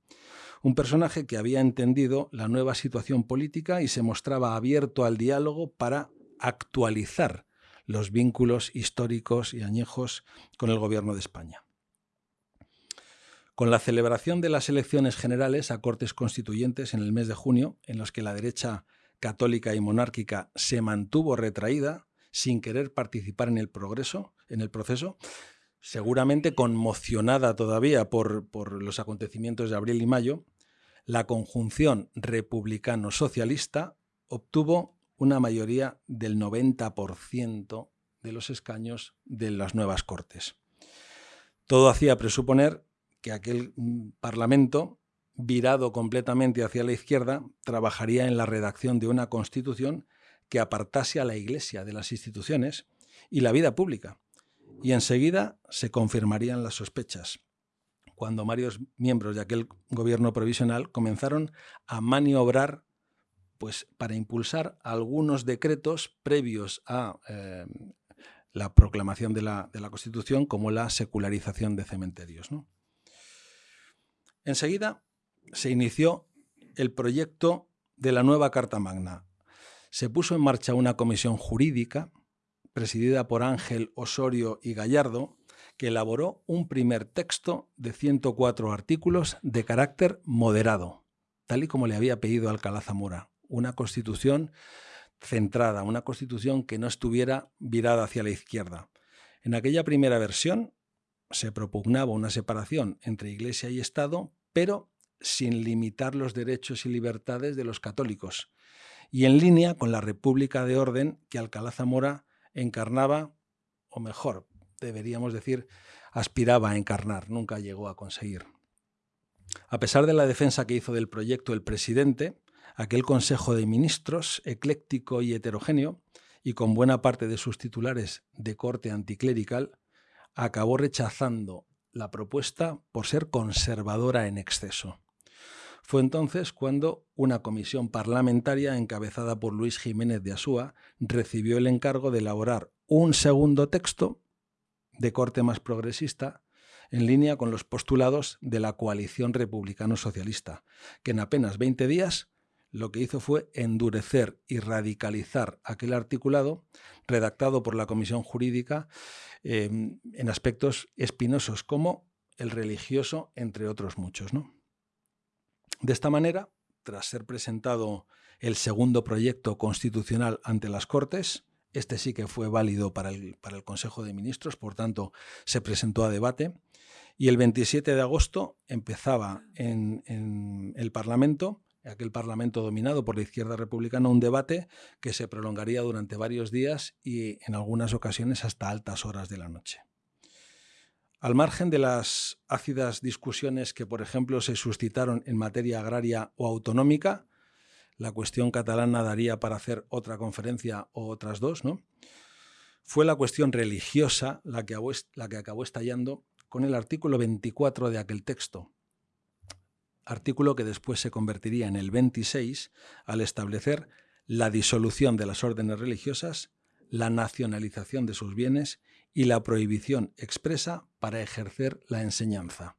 Un personaje que había entendido la nueva situación política y se mostraba abierto al diálogo para actualizar los vínculos históricos y añejos con el gobierno de España. Con la celebración de las elecciones generales a Cortes Constituyentes en el mes de junio, en los que la derecha católica y monárquica se mantuvo retraída, sin querer participar en el progreso, en el proceso, seguramente conmocionada todavía por, por los acontecimientos de abril y mayo, la conjunción republicano-socialista obtuvo una mayoría del 90% de los escaños de las nuevas Cortes. Todo hacía presuponer que aquel mm, Parlamento virado completamente hacia la izquierda, trabajaría en la redacción de una constitución que apartase a la Iglesia de las instituciones y la vida pública. Y enseguida se confirmarían las sospechas, cuando varios miembros de aquel gobierno provisional comenzaron a maniobrar pues, para impulsar algunos decretos previos a eh, la proclamación de la, Constitución, como la secularización de cementerios. Enseguida se inició el proyecto de la nueva Carta Magna. Se puso en marcha una comisión jurídica presidida por Ángel Osorio y Gallardo, que elaboró un primer texto de 104 artículos de carácter moderado, tal y como le había pedido Alcalá Zamora, una constitución centrada, una constitución que no estuviera virada hacia la izquierda. En aquella primera versión se propugnaba una separación entre Iglesia y Estado, pero sin limitar los derechos y libertades de los católicos, y en línea con la República de Orden que Alcalá Zamora encarnaba, o mejor, deberíamos decir, aspiraba a encarnar, nunca llegó a conseguir. A pesar de la defensa que hizo del proyecto el presidente, aquel Consejo de Ministros, ecléctico y heterogéneo, y con buena parte de sus titulares de corte anticlerical, acabó rechazando la propuesta por ser conservadora en exceso. Fue entonces cuando una comisión parlamentaria encabezada por Luis Jiménez de Asúa recibió el encargo de elaborar un segundo texto de corte más progresista en línea con los postulados de la coalición republicano-socialista, que en apenas 20 días lo que hizo fue endurecer y radicalizar aquel articulado redactado por la Comisión Jurídica eh, en aspectos espinosos como el religioso, entre otros muchos. ¿no? De esta manera, tras ser presentado el segundo proyecto constitucional ante las Cortes, este sí que fue válido para el, para el Consejo de Ministros, por tanto, se presentó a debate. Y el 27 de agosto empezaba en, en el Parlamento, aquel Parlamento dominado por la izquierda republicana, un debate que se prolongaría durante varios días y en algunas ocasiones hasta altas horas de la noche. Al margen de las ácidas discusiones que, por ejemplo, se suscitaron en materia agraria o autonómica, la cuestión catalana daría para hacer otra conferencia o otras dos, ¿no? Fue la cuestión religiosa la que, la que acabó estallando con el artículo 24 de aquel texto, artículo que después se convertiría en el 26 al establecer la disolución de las órdenes religiosas, la nacionalización de sus bienes y la prohibición expresa para ejercer la enseñanza.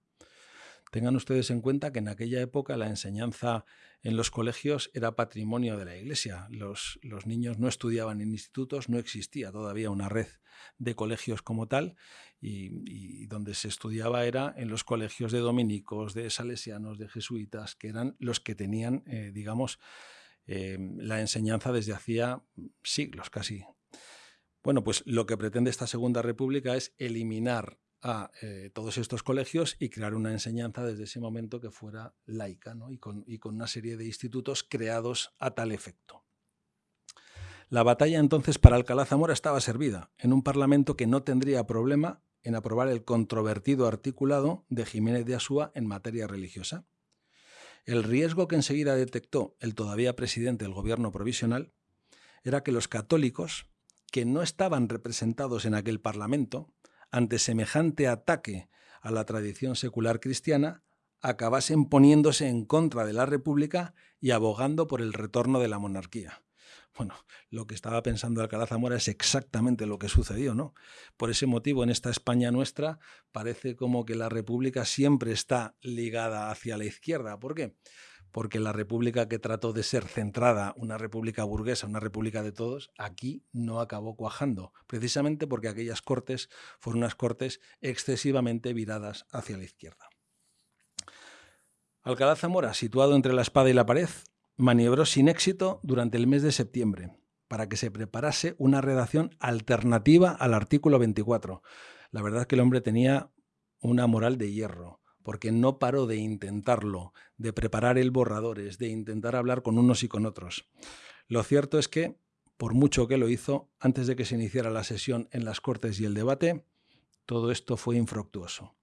Tengan ustedes en cuenta que en aquella época la enseñanza en los colegios era patrimonio de la Iglesia. Los, niños no estudiaban en institutos, no existía todavía una red de colegios como tal y, donde se estudiaba era en los colegios de dominicos, de salesianos, de jesuitas, que eran los que tenían, eh, digamos, eh, la enseñanza desde hacía siglos casi. Bueno, pues lo que pretende esta Segunda República es eliminar a eh, todos estos colegios y crear una enseñanza desde ese momento que fuera laica y, con, una serie de institutos creados a tal efecto. La batalla entonces para Alcalá Zamora estaba servida en un parlamento que no tendría problema en aprobar el controvertido articulado de Jiménez de Asúa en materia religiosa. El riesgo que enseguida detectó el todavía presidente del gobierno provisional era que los católicos, que no estaban representados en aquel parlamento, ante semejante ataque a la tradición secular cristiana, acabasen poniéndose en contra de la República y abogando por el retorno de la monarquía. Bueno, lo que estaba pensando Alcalá Zamora es exactamente lo que sucedió, ¿no? Por ese motivo, en esta España nuestra, parece como que la República siempre está ligada hacia la izquierda. ¿Por qué? Porque la república que trató de ser centrada, una república burguesa, una república de todos, aquí no acabó cuajando, precisamente porque aquellas cortes fueron unas cortes excesivamente viradas hacia la izquierda. Alcalá Zamora, situado entre la espada y la pared, maniobró sin éxito durante el mes de septiembre para que se preparase una redacción alternativa al artículo 24. La verdad es que el hombre tenía una moral de hierro porque no paró de intentarlo, de preparar el borradores, de intentar hablar con unos y con otros. Lo cierto es que, por mucho que lo hizo, antes de que se iniciara la sesión en las Cortes y el debate, todo esto fue infructuoso.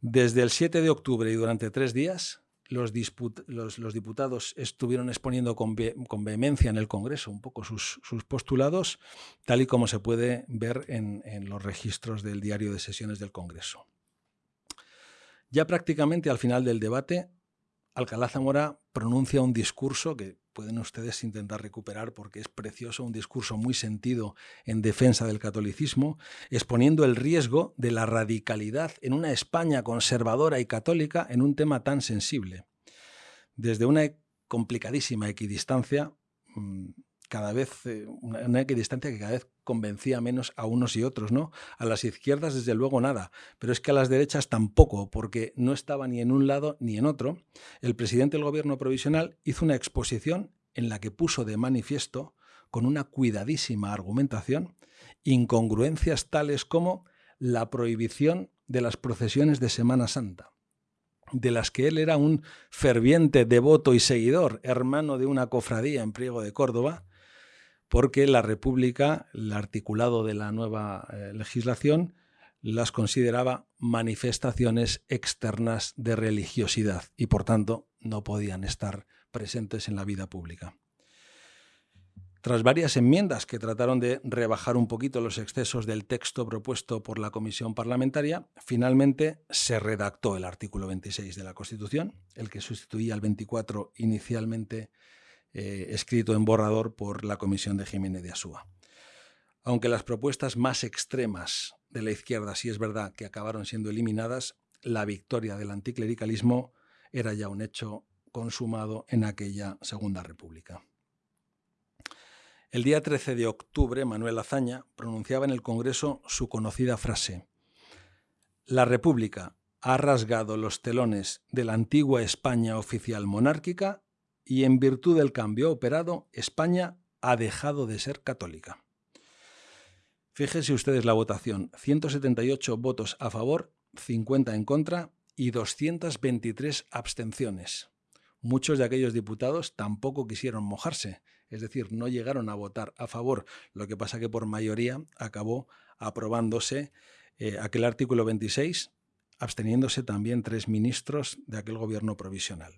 Desde el 7 de octubre y durante tres días, los, diputados estuvieron exponiendo con, vehemencia en el Congreso un poco sus, postulados, tal y como se puede ver en, los registros del diario de sesiones del Congreso. Ya prácticamente al final del debate, Alcalá Zamora pronuncia un discurso que pueden ustedes intentar recuperar porque es precioso, un discurso muy sentido en defensa del catolicismo, exponiendo el riesgo de la radicalidad en una España conservadora y católica en un tema tan sensible. Desde una complicadísima equidistancia, mm, cada vez, eh, una, equidistancia que cada vez convencía menos a unos y otros, ¿no? A las izquierdas, desde luego, nada, pero es que a las derechas tampoco, porque no estaba ni en un lado ni en otro. El presidente del gobierno provisional hizo una exposición en la que puso de manifiesto, con una cuidadísima argumentación, incongruencias tales como la prohibición de las procesiones de Semana Santa, de las que él era un ferviente devoto y seguidor, hermano de una cofradía en Priego de Córdoba, porque la República, el articulado de la nueva eh, legislación, las consideraba manifestaciones externas de religiosidad y por tanto no podían estar presentes en la vida pública. Tras varias enmiendas que trataron de rebajar un poquito los excesos del texto propuesto por la Comisión Parlamentaria, finalmente se redactó el artículo 26 de la Constitución, el que sustituía al 24 inicialmente eh, escrito en borrador por la Comisión de Jiménez de Asúa. Aunque las propuestas más extremas de la izquierda sí es verdad que acabaron siendo eliminadas, la victoria del anticlericalismo era ya un hecho consumado en aquella Segunda República. El día 13 de octubre, Manuel Azaña pronunciaba en el Congreso su conocida frase, La República ha rasgado los telones de la antigua España oficial monárquica y en virtud del cambio operado, España ha dejado de ser católica. Fíjense ustedes la votación, 178 votos a favor, 50 en contra y 223 abstenciones. Muchos de aquellos diputados tampoco quisieron mojarse, es decir, no llegaron a votar a favor, lo que pasa que por mayoría acabó aprobándose eh, aquel artículo 26, absteniéndose también tres ministros de aquel gobierno provisional.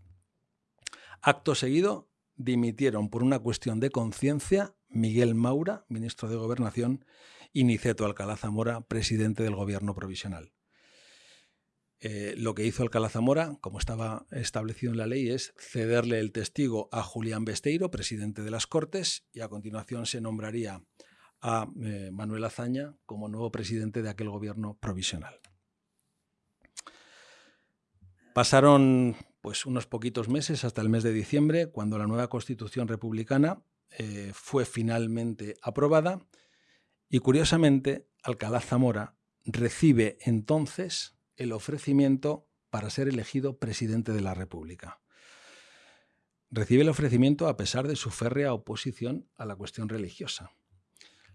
Acto seguido, dimitieron por una cuestión de conciencia Miguel Maura, ministro de Gobernación, y Niceto Alcalá Zamora, presidente del gobierno provisional. Eh, lo que hizo Alcalá Zamora, como estaba establecido en la ley, es cederle el testigo a Julián Besteiro, presidente de las Cortes, y a continuación se nombraría a eh, Manuel Azaña como nuevo presidente de aquel gobierno provisional. Pasaron pues unos poquitos meses hasta el mes de diciembre, cuando la nueva Constitución republicana eh, fue finalmente aprobada y curiosamente Alcalá Zamora recibe entonces el ofrecimiento para ser elegido presidente de la República. Recibe el ofrecimiento a pesar de su férrea oposición a la cuestión religiosa.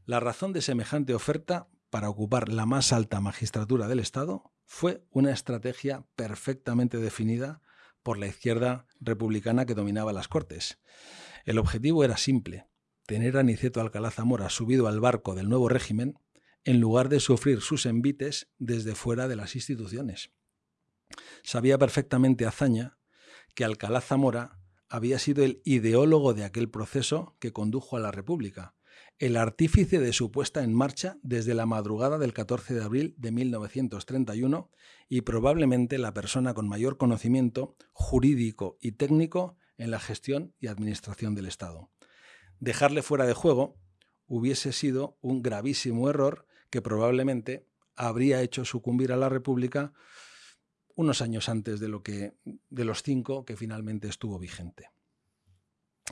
La razón de semejante oferta para ocupar la más alta magistratura del Estado fue una estrategia perfectamente definida por la izquierda republicana que dominaba las Cortes. El objetivo era simple, tener a Niceto Alcalá Zamora subido al barco del nuevo régimen en lugar de sufrir sus envites desde fuera de las instituciones. Sabía perfectamente Azaña que Alcalá Zamora había sido el ideólogo de aquel proceso que condujo a la República, el artífice de su puesta en marcha desde la madrugada del 14 de abril de 1931 y probablemente la persona con mayor conocimiento jurídico y técnico en la gestión y administración del Estado. Dejarle fuera de juego hubiese sido un gravísimo error que probablemente habría hecho sucumbir a la República unos años antes de, lo que, de los cinco que finalmente estuvo vigente.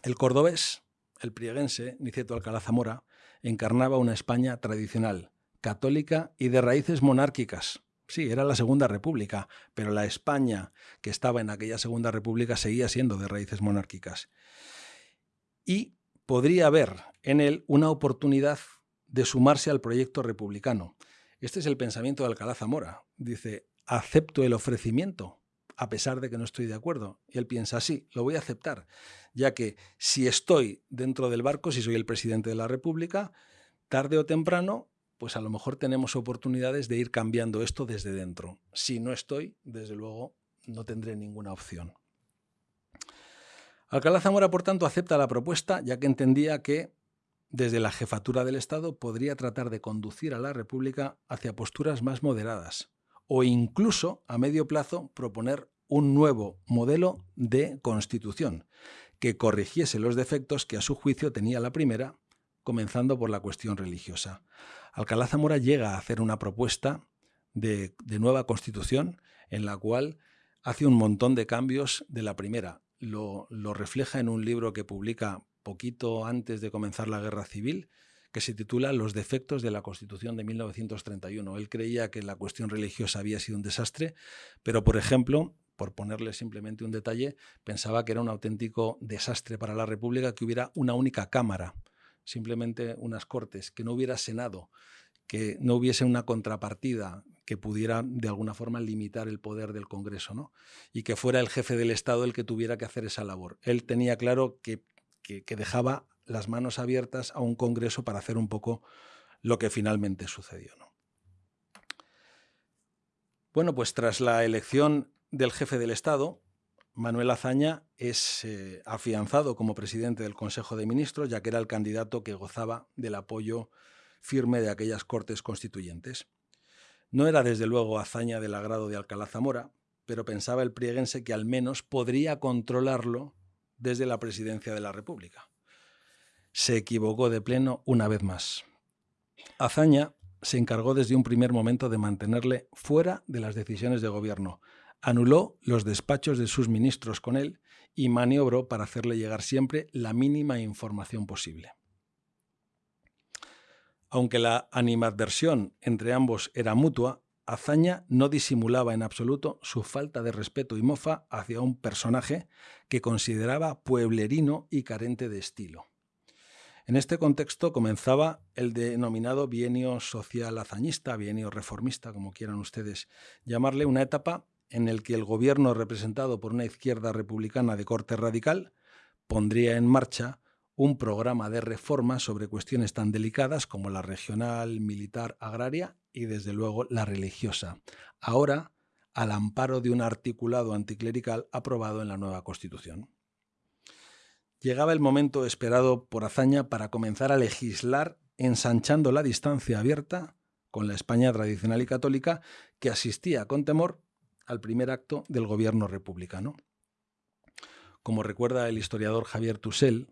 El cordobés, el prieguense, Niceto Alcalá Zamora, encarnaba una España tradicional, católica y de raíces monárquicas. Sí, era la Segunda República, pero la España que estaba en aquella Segunda República seguía siendo de raíces monárquicas. Y podría haber en él una oportunidad de sumarse al proyecto republicano. Este es el pensamiento de Alcalá Zamora. Dice, acepto el ofrecimiento, a pesar de que no estoy de acuerdo. Y él piensa, sí, lo voy a aceptar, ya que si estoy dentro del barco, si soy el presidente de la República, tarde o temprano, pues a lo mejor tenemos oportunidades de ir cambiando esto desde dentro. Si no estoy, desde luego, no tendré ninguna opción. Alcalá Zamora, por tanto, acepta la propuesta ya que entendía que desde la jefatura del Estado podría tratar de conducir a la República hacia posturas más moderadas o incluso a medio plazo proponer un nuevo modelo de constitución que corrigiese los defectos que a su juicio tenía la primera, comenzando por la cuestión religiosa. Alcalá Zamora llega a hacer una propuesta de, nueva constitución en la cual hace un montón de cambios de la primera. Lo, lo refleja en un libro que publica poquito antes de comenzar la guerra civil, que se titula Los defectos de la Constitución de 1931. Él creía que la cuestión religiosa había sido un desastre, pero, por ejemplo, por ponerle simplemente un detalle, pensaba que era un auténtico desastre para la República que hubiera una única Cámara, simplemente unas Cortes, que no hubiera Senado, que no hubiese una contrapartida que pudiera de alguna forma limitar el poder del Congreso, ¿no? y que fuera el jefe del Estado el que tuviera que hacer esa labor. Él tenía claro que, que dejaba las manos abiertas a un Congreso para hacer un poco lo que finalmente sucedió. Bueno, pues tras la elección del jefe del Estado, Manuel Azaña es eh, afianzado como presidente del Consejo de Ministros, ya que era el candidato que gozaba del apoyo firme de aquellas Cortes Constituyentes. No era desde luego Azaña del agrado de Alcalá Zamora, pero pensaba el prieguense que al menos podría controlarlo desde la presidencia de la República se equivocó de pleno una vez más. Azaña se encargó desde un primer momento de mantenerle fuera de las decisiones de gobierno, anuló los despachos de sus ministros con él y maniobró para hacerle llegar siempre la mínima información posible. Aunque la animadversión entre ambos era mutua, Azaña no disimulaba en absoluto su falta de respeto y mofa hacia un personaje que consideraba pueblerino y carente de estilo. En este contexto comenzaba el denominado bienio social hazañista, bienio reformista, como quieran ustedes llamarle, una etapa en el que el gobierno representado por una izquierda republicana de corte radical pondría en marcha un programa de reforma sobre cuestiones tan delicadas como la regional, militar, agraria y desde luego la religiosa. Ahora, al amparo de un articulado anticlerical aprobado en la nueva Constitución. Llegaba el momento esperado por Azaña para comenzar a legislar ensanchando la distancia abierta con la España tradicional y católica que asistía con temor al primer acto del gobierno republicano. Como recuerda el historiador Javier Tussell,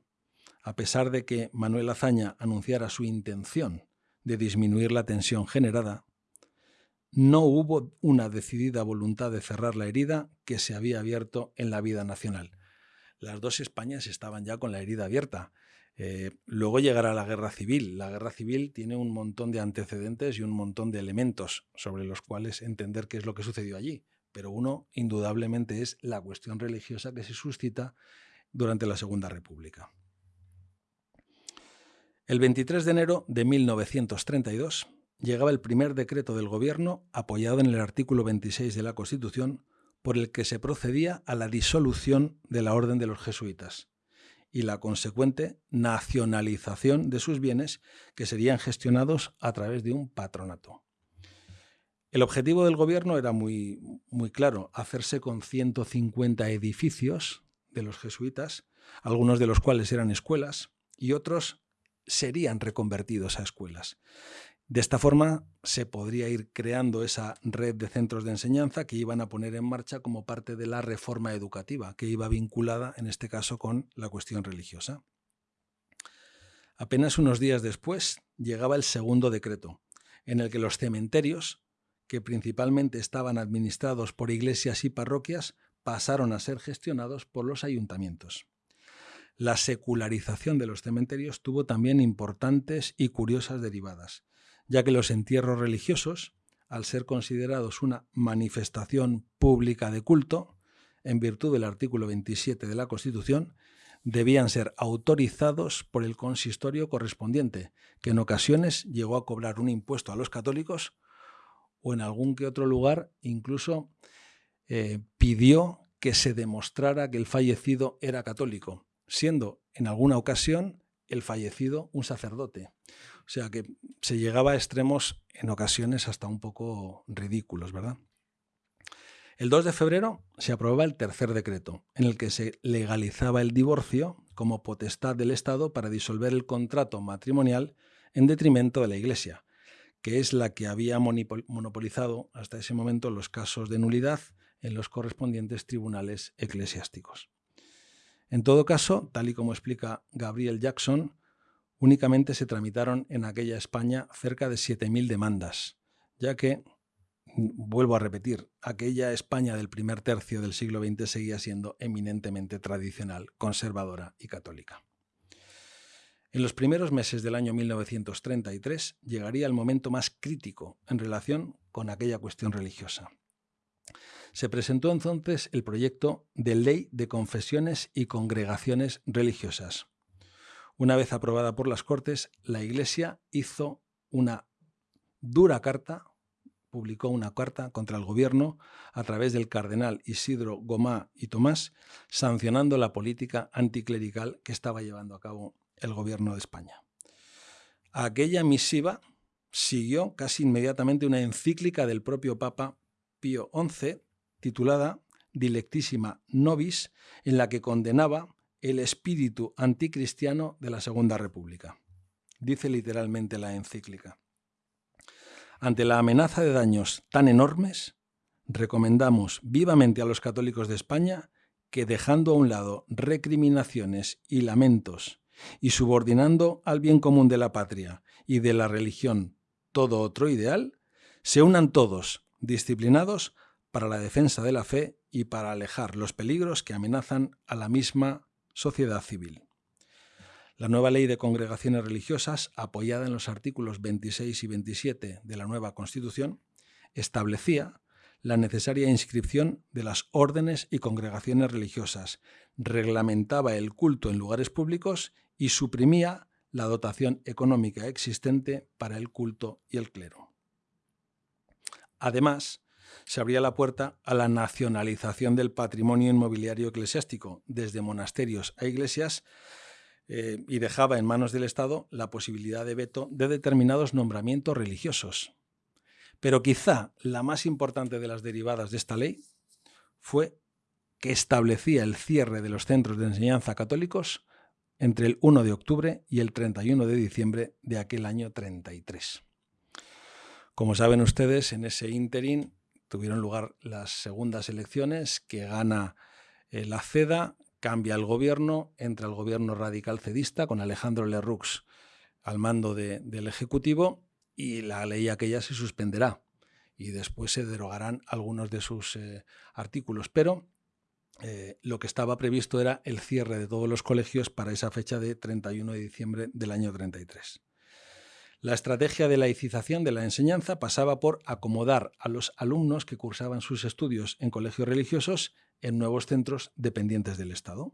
a pesar de que Manuel Azaña anunciara su intención de disminuir la tensión generada, no hubo una decidida voluntad de cerrar la herida que se había abierto en la vida nacional las dos Españas estaban ya con la herida abierta. Eh, luego llegará la guerra civil. La guerra civil tiene un montón de antecedentes y un montón de elementos sobre los cuales entender qué es lo que sucedió allí. Pero uno, indudablemente, es la cuestión religiosa que se suscita durante la Segunda República. El 23 de enero de 1932 llegaba el primer decreto del Gobierno apoyado en el artículo 26 de la Constitución por el que se procedía a la disolución de la Orden de los Jesuitas y la consecuente nacionalización de sus bienes que serían gestionados a través de un patronato. El objetivo del gobierno era muy, muy claro, hacerse con 150 edificios de los jesuitas, algunos de los cuales eran escuelas y otros serían reconvertidos a escuelas. De esta forma se podría ir creando esa red de centros de enseñanza que iban a poner en marcha como parte de la reforma educativa, que iba vinculada en este caso con la cuestión religiosa. Apenas unos días después llegaba el segundo decreto, en el que los cementerios, que principalmente estaban administrados por iglesias y parroquias, pasaron a ser gestionados por los ayuntamientos. La secularización de los cementerios tuvo también importantes y curiosas derivadas ya que los entierros religiosos, al ser considerados una manifestación pública de culto, en virtud del artículo 27 de la Constitución, debían ser autorizados por el consistorio correspondiente, que en ocasiones llegó a cobrar un impuesto a los católicos o en algún que otro lugar incluso eh, pidió que se demostrara que el fallecido era católico, siendo en alguna ocasión el fallecido un sacerdote. O sea que se llegaba a extremos en ocasiones hasta un poco ridículos, ¿verdad? El 2 de febrero se aprobaba el tercer decreto, en el que se legalizaba el divorcio como potestad del Estado para disolver el contrato matrimonial en detrimento de la Iglesia, que es la que había monopolizado hasta ese momento los casos de nulidad en los correspondientes tribunales eclesiásticos. En todo caso, tal y como explica Gabriel Jackson, únicamente se tramitaron en aquella España cerca de 7.000 demandas, ya que vuelvo a repetir, aquella España del primer tercio del siglo XX seguía siendo eminentemente tradicional, conservadora y católica. En los primeros meses del año 1933 llegaría el momento más crítico en relación con aquella cuestión religiosa. Se presentó entonces el proyecto de Ley de Confesiones y Congregaciones Religiosas. Una vez aprobada por las Cortes, la Iglesia hizo una dura carta publicó una carta contra el gobierno a través del cardenal Isidro Gomá y Tomás, sancionando la política anticlerical que estaba llevando a cabo el gobierno de España. Aquella misiva siguió casi inmediatamente una encíclica del propio Papa Pío XI, titulada Dilectissima Nobis, en la que condenaba el espíritu anticristiano de la Segunda República. Dice literalmente la encíclica. Ante la amenaza de daños tan enormes, recomendamos vivamente a los católicos de España que dejando a un lado recriminaciones y lamentos y subordinando al bien común de la patria y de la religión todo otro ideal, se unan todos, disciplinados, para la defensa de la fe y para alejar los peligros que amenazan a la misma sociedad civil. La nueva ley de congregaciones religiosas, apoyada en los artículos 26 y 27 de la nueva Constitución, establecía la necesaria inscripción de las órdenes y congregaciones religiosas, reglamentaba el culto en lugares públicos y suprimía la dotación económica existente para el culto y el clero. Además, se abría la puerta a la nacionalización del patrimonio inmobiliario eclesiástico, desde monasterios a iglesias, eh, y dejaba en manos del Estado la posibilidad de veto de determinados nombramientos religiosos. Pero quizá la más importante de las derivadas de esta ley fue que establecía el cierre de los centros de enseñanza católicos entre el 1 de octubre y el 31 de diciembre de aquel año 33. Como saben ustedes, en ese ínterin tuvieron lugar las segundas elecciones que gana eh, la CEDA cambia el gobierno, entra el gobierno radical cedista con Alejandro Lerroux al mando del Ejecutivo y la ley aquella se suspenderá y después se derogarán algunos de sus eh, artículos. Pero eh, lo que estaba previsto era el cierre de todos los colegios para esa fecha de 31 de diciembre del año 33. La estrategia de laicización de la enseñanza pasaba por acomodar a los alumnos que cursaban sus estudios en colegios religiosos en nuevos centros dependientes del Estado.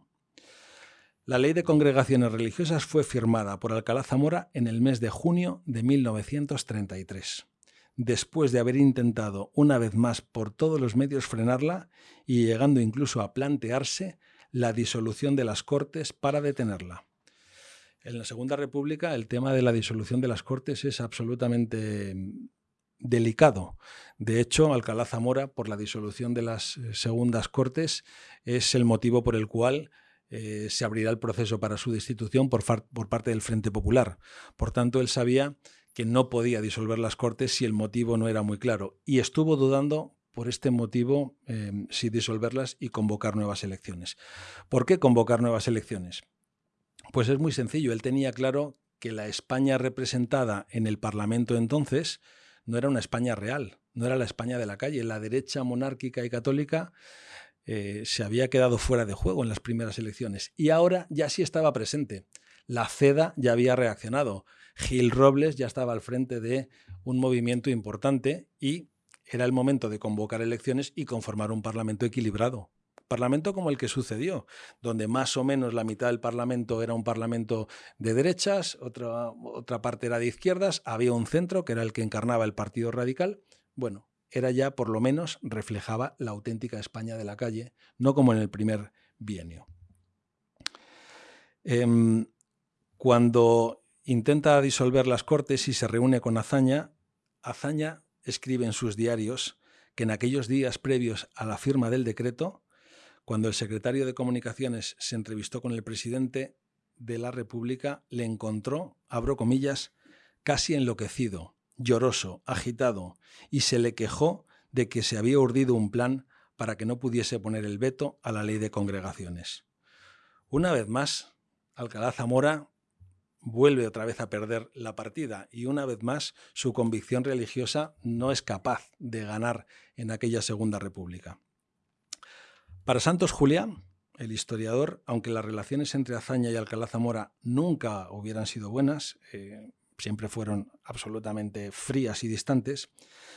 La ley de congregaciones religiosas fue firmada por Alcalá Zamora en el mes de junio de 1933, después de haber intentado una vez más por todos los medios frenarla y llegando incluso a plantearse la disolución de las Cortes para detenerla. En la Segunda República el tema de la disolución de las Cortes es absolutamente mm, delicado. De hecho, Alcalá Zamora, por la disolución de las eh, segundas Cortes, es el motivo por el cual eh, se abrirá el proceso para su destitución por, parte del Frente Popular. Por tanto, él sabía que no podía disolver las Cortes si el motivo no era muy claro y estuvo dudando por este motivo em, si disolverlas y convocar nuevas elecciones. ¿Por qué convocar nuevas elecciones? Pues es muy sencillo. Él tenía claro que la España representada en el Parlamento entonces no era una España real, no era la España de la calle. La derecha monárquica y católica eh, se había quedado fuera de juego en las primeras elecciones y ahora ya sí estaba presente. La CEDA ya había reaccionado. Gil Robles ya estaba al frente de un movimiento importante y era el momento de convocar elecciones y conformar un parlamento equilibrado. Parlamento como el que sucedió, donde más o menos la mitad del Parlamento era un Parlamento de derechas, otra, otra parte era de izquierdas, había un centro que era el que encarnaba el Partido Radical. Bueno, era ya por lo menos reflejaba la auténtica España de la calle, no como en el primer bienio. Em, cuando intenta disolver las Cortes y se reúne con Azaña, Azaña escribe en sus diarios que en aquellos días previos a la firma del decreto, cuando el secretario de Comunicaciones se entrevistó con el presidente de la República, le encontró, abro comillas, casi enloquecido, lloroso, agitado, y se le quejó de que se había urdido un plan para que no pudiese poner el veto a la ley de congregaciones. Una vez más, Alcalá Zamora vuelve otra vez a perder la partida y una vez más su convicción religiosa no es capaz de ganar en aquella Segunda República. Para Santos Julián, el historiador, aunque las relaciones entre Azaña y Alcalá Zamora nunca hubieran sido buenas, eh, siempre fueron absolutamente frías y distantes,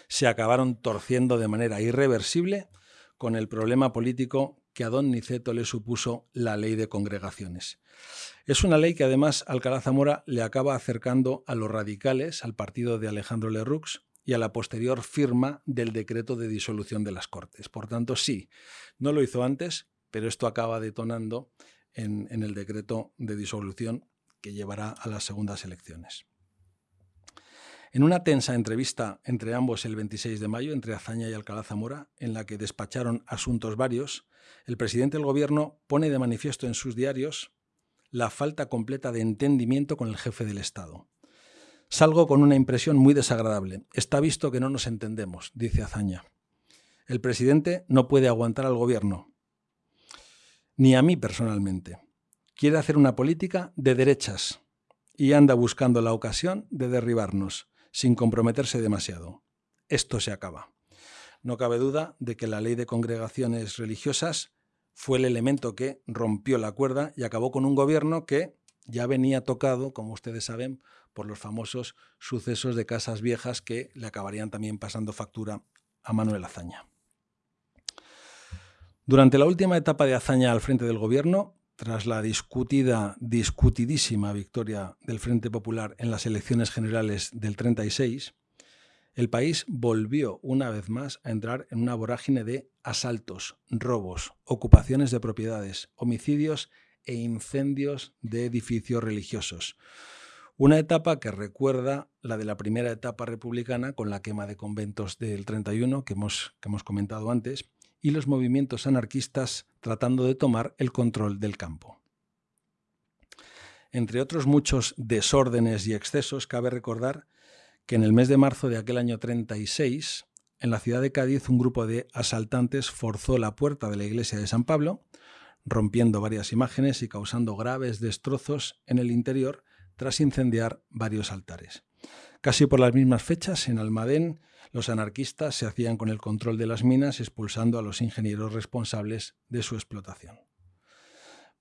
se acabaron torciendo de manera irreversible con el problema político que a don Niceto le supuso la ley de congregaciones. Es una ley que además Alcalá Zamora le acaba acercando a los radicales, al partido de Alejandro Lerroux y a la posterior firma del decreto de disolución de las Cortes. Por tanto, sí, no lo hizo antes, pero esto acaba detonando en, el decreto de disolución que llevará a las segundas elecciones. En una tensa entrevista entre ambos el 26 de mayo, entre Azaña y Alcalá Zamora, en la que despacharon asuntos varios, el presidente del gobierno pone de manifiesto en sus diarios la falta completa de entendimiento con el jefe del Estado. Salgo con una impresión muy desagradable. Está visto que no nos entendemos, dice Azaña. El presidente no puede aguantar al gobierno, ni a mí personalmente. Quiere hacer una política de derechas y anda buscando la ocasión de derribarnos sin comprometerse demasiado. Esto se acaba. No cabe duda de que la ley de congregaciones religiosas fue el elemento que rompió la cuerda y acabó con un gobierno que ya venía tocado, como ustedes saben, por los famosos sucesos de casas viejas que le acabarían también pasando factura a Manuel Azaña. Durante la última etapa de Azaña al frente del gobierno, tras la discutida, discutidísima victoria del Frente Popular en las elecciones generales del 36, el país volvió una vez más a entrar en una vorágine de asaltos, robos, ocupaciones de propiedades, homicidios e incendios de edificios religiosos. Una etapa que recuerda la de la primera etapa republicana con la quema de conventos del 31 que hemos, que hemos comentado antes y los movimientos anarquistas tratando de tomar el control del campo. Entre otros muchos desórdenes y excesos, cabe recordar que en el mes de marzo de aquel año 36, en la ciudad de Cádiz, un grupo de asaltantes forzó la puerta de la iglesia de San Pablo, rompiendo varias imágenes y causando graves destrozos en el interior tras incendiar varios altares. Casi por las mismas fechas, en Almadén, los anarquistas se hacían con el control de las minas, expulsando a los ingenieros responsables de su explotación.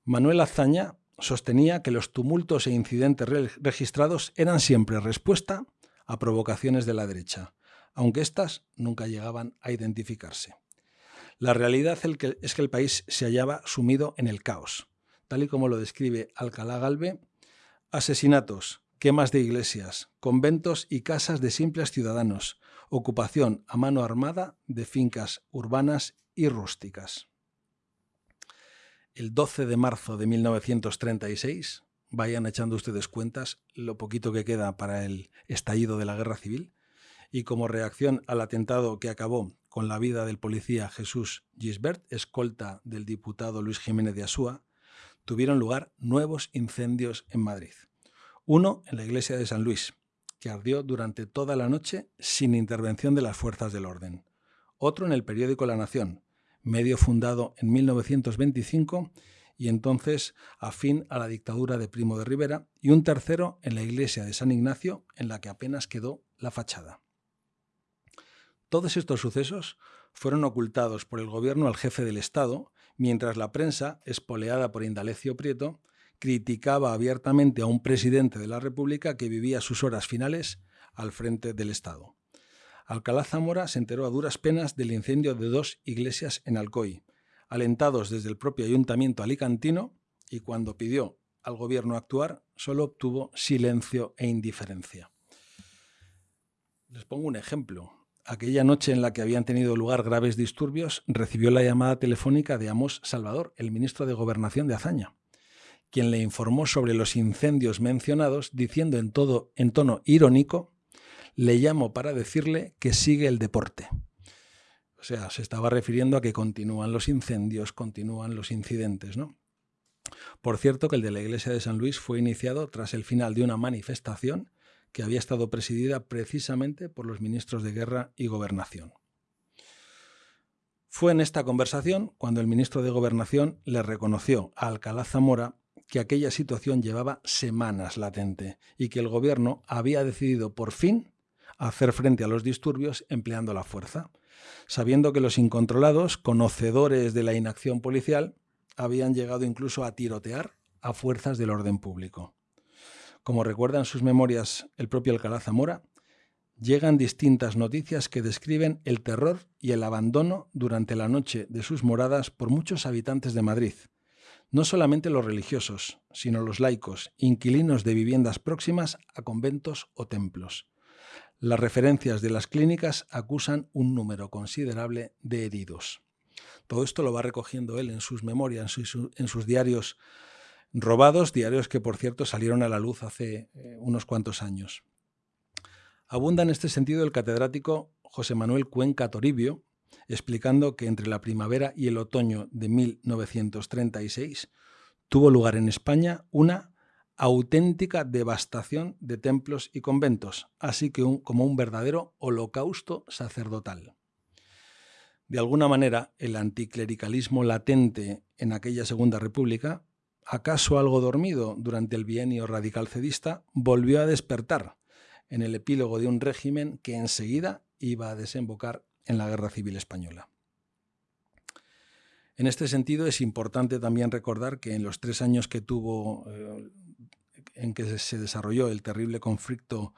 Manuel Azaña sostenía que los tumultos e incidentes registrados eran siempre respuesta a provocaciones de la derecha, aunque éstas nunca llegaban a identificarse. La realidad es que el país se hallaba sumido en el caos, tal y como lo describe Alcalá Galve, asesinatos, quemas de iglesias, conventos y casas de simples ciudadanos, ocupación a mano armada de fincas urbanas y rústicas. El 12 de marzo de 1936, vayan echando ustedes cuentas lo poquito que queda para el estallido de la guerra civil, y como reacción al atentado que acabó con la vida del policía Jesús Gisbert, escolta del diputado Luis Jiménez de Asúa, tuvieron lugar nuevos incendios en Madrid. Uno en la iglesia de San Luis, que ardió durante toda la noche sin intervención de las fuerzas del orden. Otro en el periódico La Nación, medio fundado en 1925 y entonces afín a la dictadura de Primo de Rivera, y un tercero en la iglesia de San Ignacio, en la que apenas quedó la fachada. Todos estos sucesos fueron ocultados por el gobierno al jefe del Estado, mientras la prensa, espoleada por Indalecio Prieto, criticaba abiertamente a un presidente de la República que vivía sus horas finales al frente del Estado. Alcalá Zamora se enteró a duras penas del incendio de dos iglesias en Alcoy, alentados desde el propio ayuntamiento alicantino, y cuando pidió al gobierno actuar, solo obtuvo silencio e indiferencia. Les pongo un ejemplo. Aquella noche en la que habían tenido lugar graves disturbios, recibió la llamada telefónica de Amos Salvador, el ministro de Gobernación de Azaña quien le informó sobre los incendios mencionados, diciendo en, todo, en tono irónico, le llamo para decirle que sigue el deporte. O sea, se estaba refiriendo a que continúan los incendios, continúan los incidentes, ¿no? Por cierto, que el de la iglesia de San Luis fue iniciado tras el final de una manifestación que había estado presidida precisamente por los ministros de Guerra y Gobernación. Fue en esta conversación cuando el ministro de Gobernación le reconoció a Alcalá Zamora que aquella situación llevaba semanas latente y que el gobierno había decidido por fin hacer frente a los disturbios empleando la fuerza, sabiendo que los incontrolados, conocedores de la inacción policial, habían llegado incluso a tirotear a fuerzas del orden público. Como recuerda en sus memorias el propio Alcalá Zamora, llegan distintas noticias que describen el terror y el abandono durante la noche de sus moradas por muchos habitantes de Madrid, no solamente los religiosos, sino los laicos, inquilinos de viviendas próximas a conventos o templos. Las referencias de las clínicas acusan un número considerable de heridos. Todo esto lo va recogiendo él en sus memorias, en sus, diarios robados, diarios que por cierto salieron a la luz hace eh, unos cuantos años. Abunda en este sentido el catedrático José Manuel Cuenca Toribio, explicando que entre la primavera y el otoño de 1936 tuvo lugar en España una auténtica devastación de templos y conventos, así que como un verdadero holocausto sacerdotal. De alguna manera, el anticlericalismo latente en aquella Segunda República, acaso algo dormido durante el bienio radical cedista, volvió a despertar en el epílogo de un régimen que enseguida iba a desembocar en la Guerra Civil Española. En este sentido, es importante también recordar que en los tres años que tuvo, eh, en que se desarrolló el terrible conflicto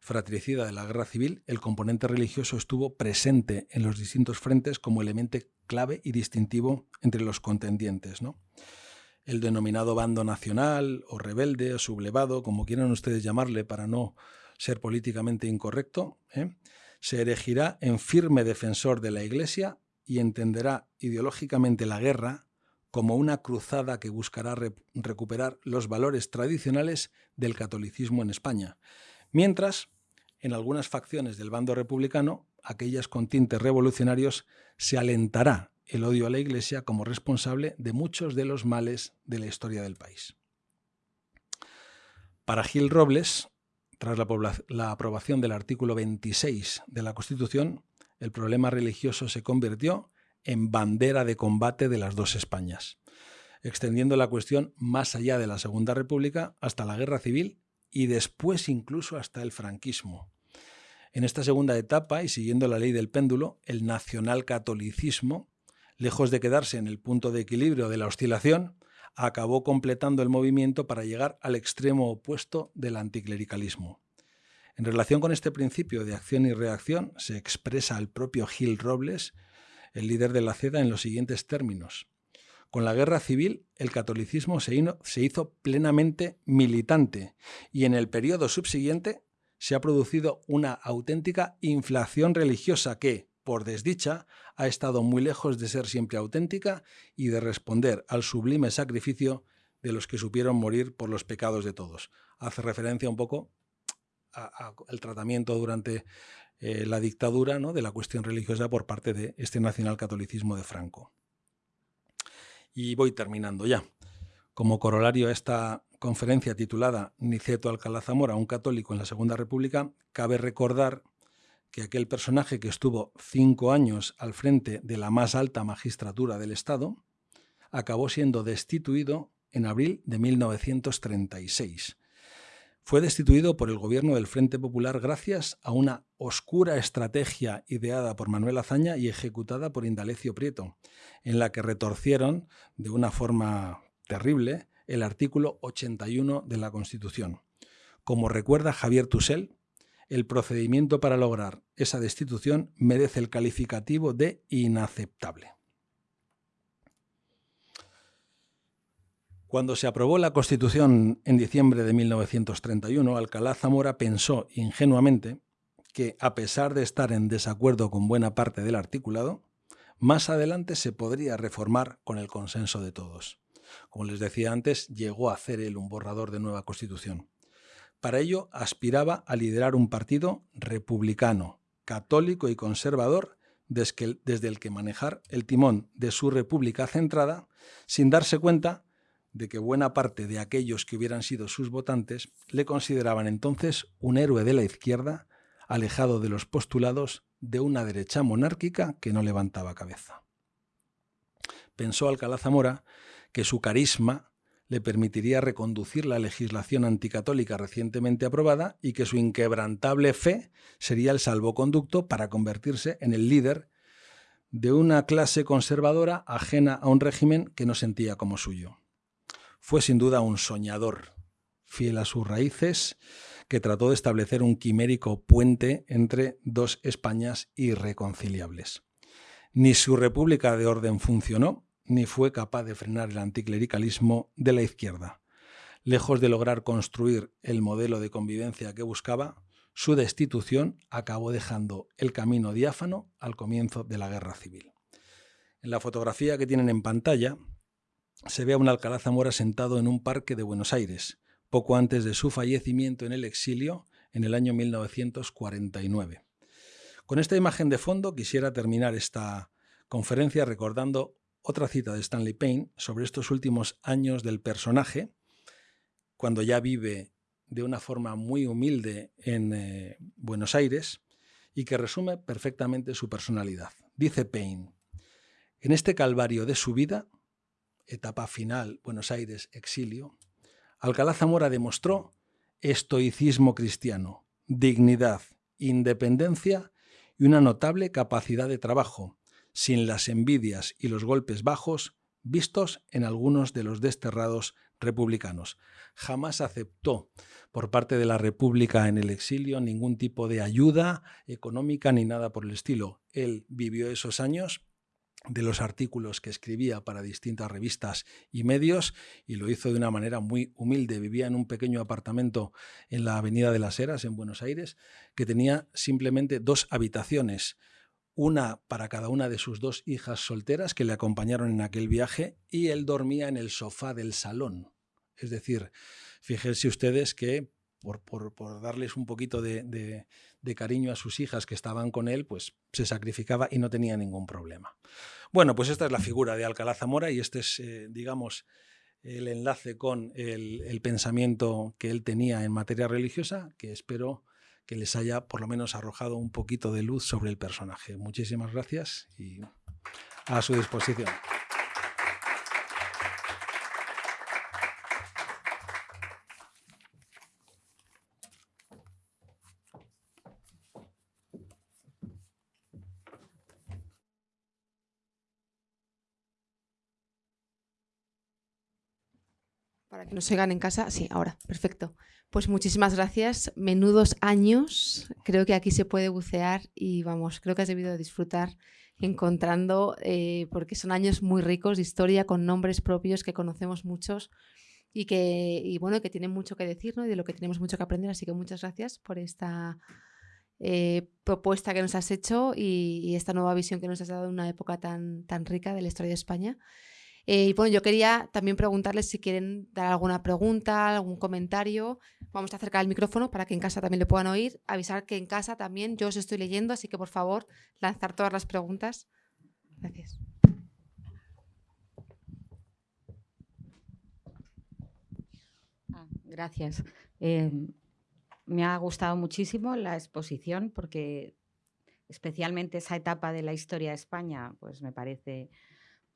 fratricida de la guerra civil, el componente religioso estuvo presente en los distintos frentes como elemento clave y distintivo entre los contendientes. ¿no? El denominado bando nacional o rebelde o sublevado, como quieran ustedes llamarle para no ser políticamente incorrecto, ¿eh? se erigirá en firme defensor de la Iglesia y entenderá ideológicamente la guerra como una cruzada que buscará recuperar los valores tradicionales del catolicismo en España, mientras en algunas facciones del bando republicano, aquellas con tintes revolucionarios, se alentará el odio a la Iglesia como responsable de muchos de los males de la historia del país. Para Gil Robles, tras la, aprobación del artículo 26 de la Constitución, el problema religioso se convirtió en bandera de combate de las dos Españas, extendiendo la cuestión más allá de la Segunda República hasta la Guerra Civil y después incluso hasta el franquismo. En esta segunda etapa, y siguiendo la ley del péndulo, el nacionalcatolicismo, lejos de quedarse en el punto de equilibrio de la oscilación, acabó completando el movimiento para llegar al extremo opuesto del anticlericalismo. En relación con este principio de acción y reacción, se expresa el propio Gil Robles, el líder de la CEDA, en los siguientes términos. Con la guerra civil, el catolicismo se hizo plenamente militante y en el periodo subsiguiente se ha producido una auténtica inflación religiosa que, por desdicha, ha estado muy lejos de ser siempre auténtica y de responder al sublime sacrificio de los que supieron morir por los pecados de todos. Hace referencia un poco al tratamiento durante eh, la dictadura ¿no? de la cuestión religiosa por parte de este nacionalcatolicismo de Franco. Y voy terminando ya. Como corolario a esta conferencia titulada Niceto Alcalá Zamora, un católico en la Segunda República, cabe recordar que aquel personaje que estuvo cinco años al frente de la más alta magistratura del Estado acabó siendo destituido en abril de 1936. Fue destituido por el gobierno del Frente Popular gracias a una oscura estrategia ideada por Manuel Azaña y ejecutada por Indalecio Prieto, en la que retorcieron de una forma terrible el artículo 81 de la Constitución. Como recuerda Javier Tusell, el procedimiento para lograr esa destitución merece el calificativo de inaceptable. Cuando se aprobó la Constitución en diciembre de 1931, Alcalá Zamora pensó ingenuamente que, a pesar de estar en desacuerdo con buena parte del articulado, más adelante se podría reformar con el consenso de todos. Como les decía antes, llegó a hacer él un borrador de nueva Constitución. Para ello aspiraba a liderar un partido republicano, católico y conservador, desde el que manejar el timón de su república centrada, sin darse cuenta de que buena parte de aquellos que hubieran sido sus votantes le consideraban entonces un héroe de la izquierda, alejado de los postulados de una derecha monárquica que no levantaba cabeza. Pensó Alcalá Zamora que su carisma le permitiría reconducir la legislación anticatólica recientemente aprobada y que su inquebrantable fe sería el salvoconducto para convertirse en el líder de una clase conservadora ajena a un régimen que no sentía como suyo. Fue sin duda un soñador, fiel a sus raíces, que trató de establecer un quimérico puente entre dos Españas irreconciliables. Ni su república de orden funcionó, ni fue capaz de frenar el anticlericalismo de la izquierda. Lejos de lograr construir el modelo de convivencia que buscaba, su destitución acabó dejando el camino diáfano al comienzo de la guerra civil. En la fotografía que tienen en pantalla se ve a un Alcalá Zamora sentado en un parque de Buenos Aires, poco antes de su fallecimiento en el exilio en el año 1949. Con esta imagen de fondo quisiera terminar esta conferencia recordando otra cita de Stanley Payne sobre estos últimos años del personaje, cuando ya vive de una forma muy humilde en eh, Buenos Aires y que resume perfectamente su personalidad. Dice Payne, en este calvario de su vida, etapa final, Buenos Aires, exilio, Alcalá Zamora demostró estoicismo cristiano, dignidad, independencia y una notable capacidad de trabajo, sin las envidias y los golpes bajos vistos en algunos de los desterrados republicanos. Jamás aceptó por parte de la República en el exilio ningún tipo de ayuda económica ni nada por el estilo. Él vivió esos años de los artículos que escribía para distintas revistas y medios y lo hizo de una manera muy humilde. Vivía en un pequeño apartamento en la Avenida de las Heras, en Buenos Aires, que tenía simplemente dos habitaciones una para cada una de sus dos hijas solteras que le acompañaron en aquel viaje y él dormía en el sofá del salón. Es decir, fíjense ustedes que por, darles un poquito de, cariño a sus hijas que estaban con él, pues se sacrificaba y no tenía ningún problema. Bueno, pues esta es la figura de Alcalá Zamora y este es, eh, digamos, el enlace con el pensamiento que él tenía en materia religiosa, que espero que les haya por lo menos arrojado un poquito de luz sobre el personaje. Muchísimas gracias y a su disposición. Para que nos sigan en casa, sí, ahora, perfecto. Pues muchísimas gracias. Menudos años. Creo que aquí se puede bucear y vamos, creo que has debido disfrutar encontrando, eh, porque son años muy ricos de historia, con nombres propios que conocemos muchos y que, y bueno, que tienen mucho que decir ¿no? y de lo que tenemos mucho que aprender. Así que muchas gracias por esta eh, propuesta que nos has hecho y, y, esta nueva visión que nos has dado de una época tan, tan rica de la historia de España. Eh, y bueno, yo quería también preguntarles si quieren dar alguna pregunta, algún comentario. Vamos a acercar el micrófono para que en casa también le puedan oír. Avisar que en casa también yo os estoy leyendo, así que por favor, lanzar todas las preguntas. Gracias. Ah, gracias. Eh, me ha gustado muchísimo la exposición porque especialmente esa etapa de la historia de España pues me parece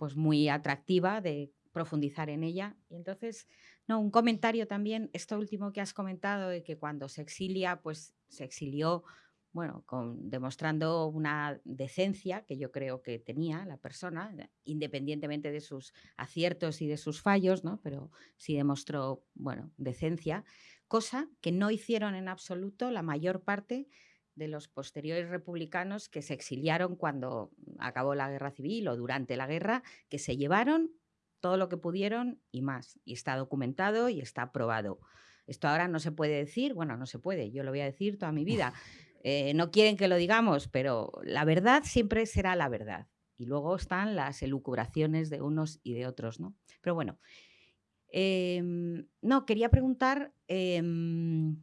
pues muy atractiva de profundizar en ella. Y entonces, no, un comentario también, esto último que has comentado, de que cuando se exilia, pues se exilió, bueno, demostrando una decencia que yo creo que tenía la persona, independientemente de sus aciertos y de sus fallos, ¿no? Pero sí demostró, bueno, decencia, cosa que no hicieron en absoluto la mayor parte de los posteriores republicanos que se exiliaron cuando acabó la guerra civil o durante la guerra, que se llevaron todo lo que pudieron y más. Y está documentado y está probado. Esto ahora no se puede decir, bueno, no se puede, yo lo voy a decir toda mi vida. Eh, no quieren que lo digamos, pero la verdad siempre será la verdad. Y luego están las elucubraciones de unos y de otros, ¿no? Pero bueno, em, no, quería preguntar, em,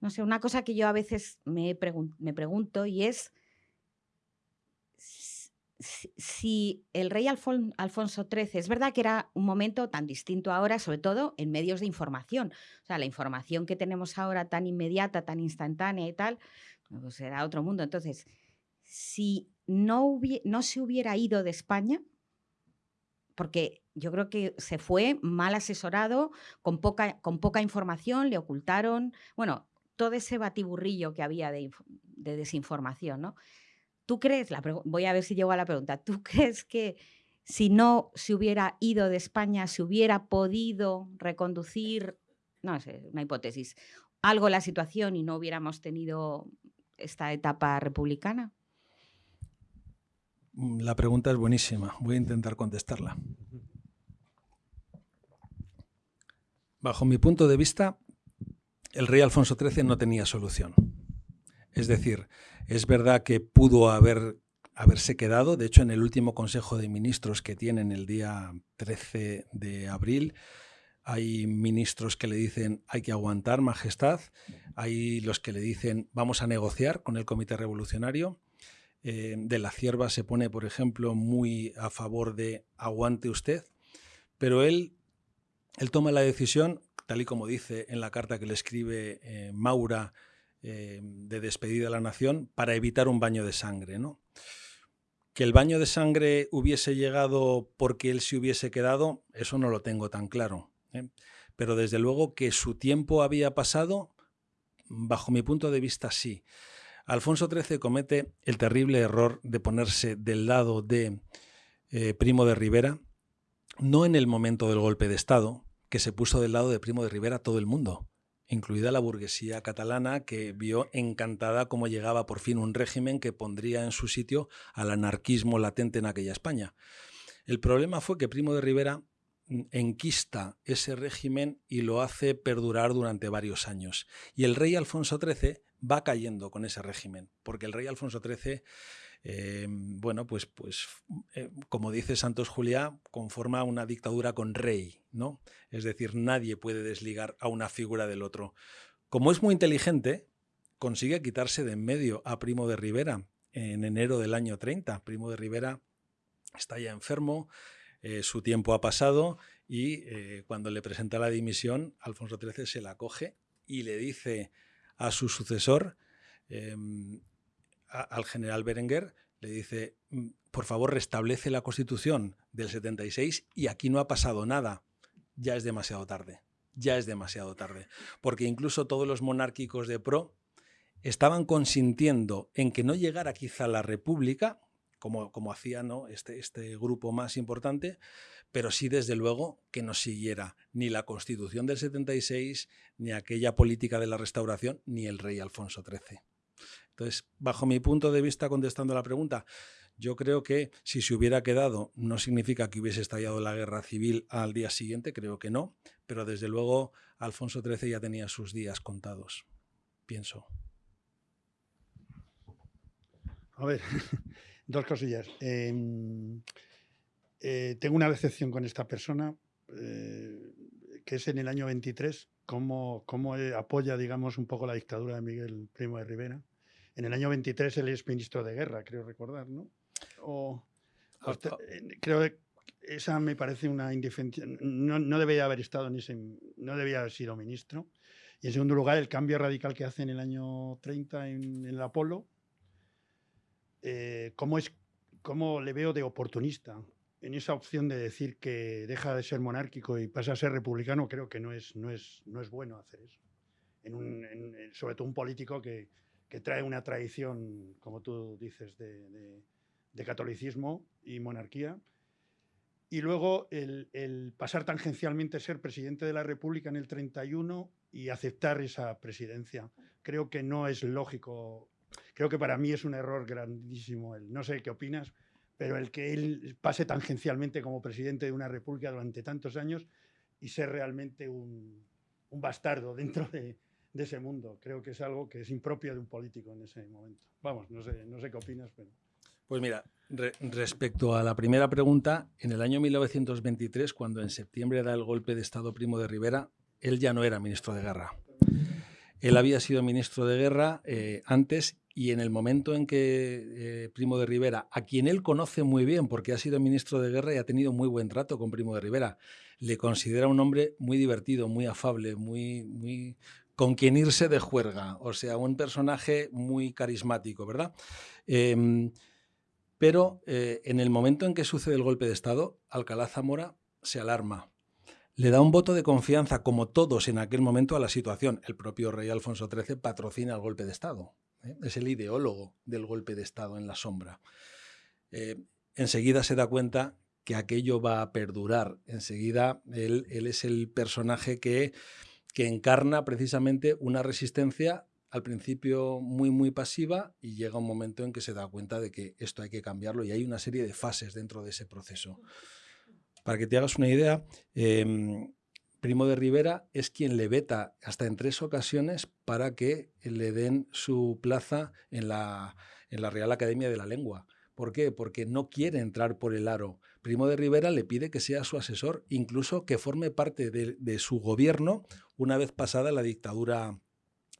no sé, una cosa que yo a veces me, pregunto y es si, el rey Alfonso XIII, es verdad que era un momento tan distinto ahora, sobre todo en medios de información. O sea, la información que tenemos ahora tan inmediata, tan instantánea y tal, pues era otro mundo. Entonces, si no, no se hubiera ido de España, porque yo creo que se fue mal asesorado, con poca, con poca información, le ocultaron, bueno, todo ese batiburrillo que había de, de desinformación, ¿no? ¿Tú crees, la voy a ver si llego a la pregunta, ¿tú crees que si no se hubiera ido de España, se hubiera podido reconducir, no sé, una hipótesis, algo la situación y no hubiéramos tenido esta etapa republicana? Mm, la pregunta es buenísima, voy a intentar contestarla. Bajo mi punto de vista, el rey Alfonso XIII no tenía solución. Es decir, es verdad que pudo haber, haberse quedado, de hecho en el último Consejo de Ministros que tienen el día 13 de abril, hay ministros que le dicen hay que aguantar, Majestad, hay los que le dicen vamos a negociar con el Comité Revolucionario. Eh, de la Cierva se pone, por ejemplo, muy a favor de aguante usted, pero él, él toma la decisión, tal y como dice en la carta que le escribe eh, Maura eh, de despedida a la nación para evitar un baño de sangre. ¿no? Que el baño de sangre hubiese llegado porque él se hubiese quedado, eso no lo tengo tan claro. ¿eh? Pero desde luego que su tiempo había pasado, bajo mi punto de vista sí. Alfonso XIII comete el terrible error de ponerse del lado de Primo de Rivera, no en el momento del golpe de Estado, que se puso del lado de Primo de Rivera todo el mundo incluida la burguesía catalana, que vio encantada cómo llegaba por fin un régimen que pondría en su sitio al anarquismo latente en aquella España. El problema fue que Primo de Rivera mm, enquista ese régimen y lo hace perdurar durante varios años. Y el rey Alfonso XIII va cayendo con ese régimen, porque el rey Alfonso XIII eh, bueno, pues, pues eh, como dice Santos Juliá, conforma una dictadura con rey, ¿no? Es decir, nadie puede desligar a una figura del otro. Como es muy inteligente, consigue quitarse de en medio a Primo de Rivera en enero del año 30. Primo de Rivera está ya enfermo, eh, su tiempo ha pasado y cuando le presenta la dimisión, Alfonso XIII se la coge y le dice a su sucesor, al general Berenguer, le dice, mm, por favor, restablece la constitución del 76 y aquí no ha pasado nada. Ya es demasiado tarde, ya es demasiado tarde. Porque incluso todos los monárquicos de pro estaban consintiendo en que no llegara quizá la república, como, hacía este, este grupo más importante, pero sí desde luego que no siguiera ni la constitución del 76, ni aquella política de la restauración, ni el rey Alfonso XIII. Entonces, bajo mi punto de vista, contestando la pregunta, yo creo que si se hubiera quedado no significa que hubiese estallado la guerra civil al día siguiente, creo que no, pero desde luego Alfonso XIII ya tenía sus días contados, pienso. A ver, dos cosillas. Em, eh, tengo una decepción con esta persona, eh, que es en el año 23, cómo, cómo apoya, digamos, un poco la dictadura de Miguel Primo de Rivera en el año 23 él es ministro de guerra, creo recordar, ¿no? O, ah, ah. creo que esa me parece una indefensa. No, no debía haber estado ni no debía haber sido ministro. Y en segundo lugar, el cambio radical que hace en el año 30 en, el Apolo, eh, ¿cómo, es, ¿cómo le veo de oportunista? En esa opción de decir que deja de ser monárquico y pasa a ser republicano, creo que no es, no es, no es bueno hacer eso. En un, sobre todo un político que, que trae una tradición, como tú dices, de, catolicismo y monarquía. Y luego el, pasar tangencialmente a ser presidente de la República en el 31 y aceptar esa presidencia. Creo que no es lógico, creo que para mí es un error grandísimo. El, no sé qué opinas, pero el que él pase tangencialmente como presidente de una república durante tantos años y ser realmente un bastardo dentro de, de ese mundo. Creo que es algo que es impropio de un político en ese momento. Vamos, no sé, no sé qué opinas, pero... Pues mira, respecto a la primera pregunta, en el año 1923, cuando en septiembre da el golpe de Estado Primo de Rivera, él ya no era ministro de guerra. Él había sido ministro de guerra eh, antes y en el momento en que eh, Primo de Rivera, a quien él conoce muy bien porque ha sido ministro de guerra y ha tenido muy buen trato con Primo de Rivera, le considera un hombre muy divertido, muy afable, muy, muy con quien irse de juerga, o sea, un personaje muy carismático, ¿verdad? Em, pero eh, en el momento en que sucede el golpe de Estado, Alcalá Zamora se alarma le da un voto de confianza, como todos en aquel momento, a la situación. El propio rey Alfonso XIII patrocina el golpe de Estado. ¿eh? Es el ideólogo del golpe de Estado en la sombra. Eh, enseguida se da cuenta que aquello va a perdurar. Enseguida él, es el personaje que, que encarna precisamente una resistencia al principio muy, muy pasiva y llega un momento en que se da cuenta de que esto hay que cambiarlo y hay una serie de fases dentro de ese proceso. Para que te hagas una idea, em, Primo de Rivera es quien le veta hasta en tres ocasiones para que le den su plaza en la, en la Real Academia de la Lengua. ¿Por qué? Porque no quiere entrar por el aro. Primo de Rivera le pide que sea su asesor, incluso que forme parte de, su gobierno una vez pasada la dictadura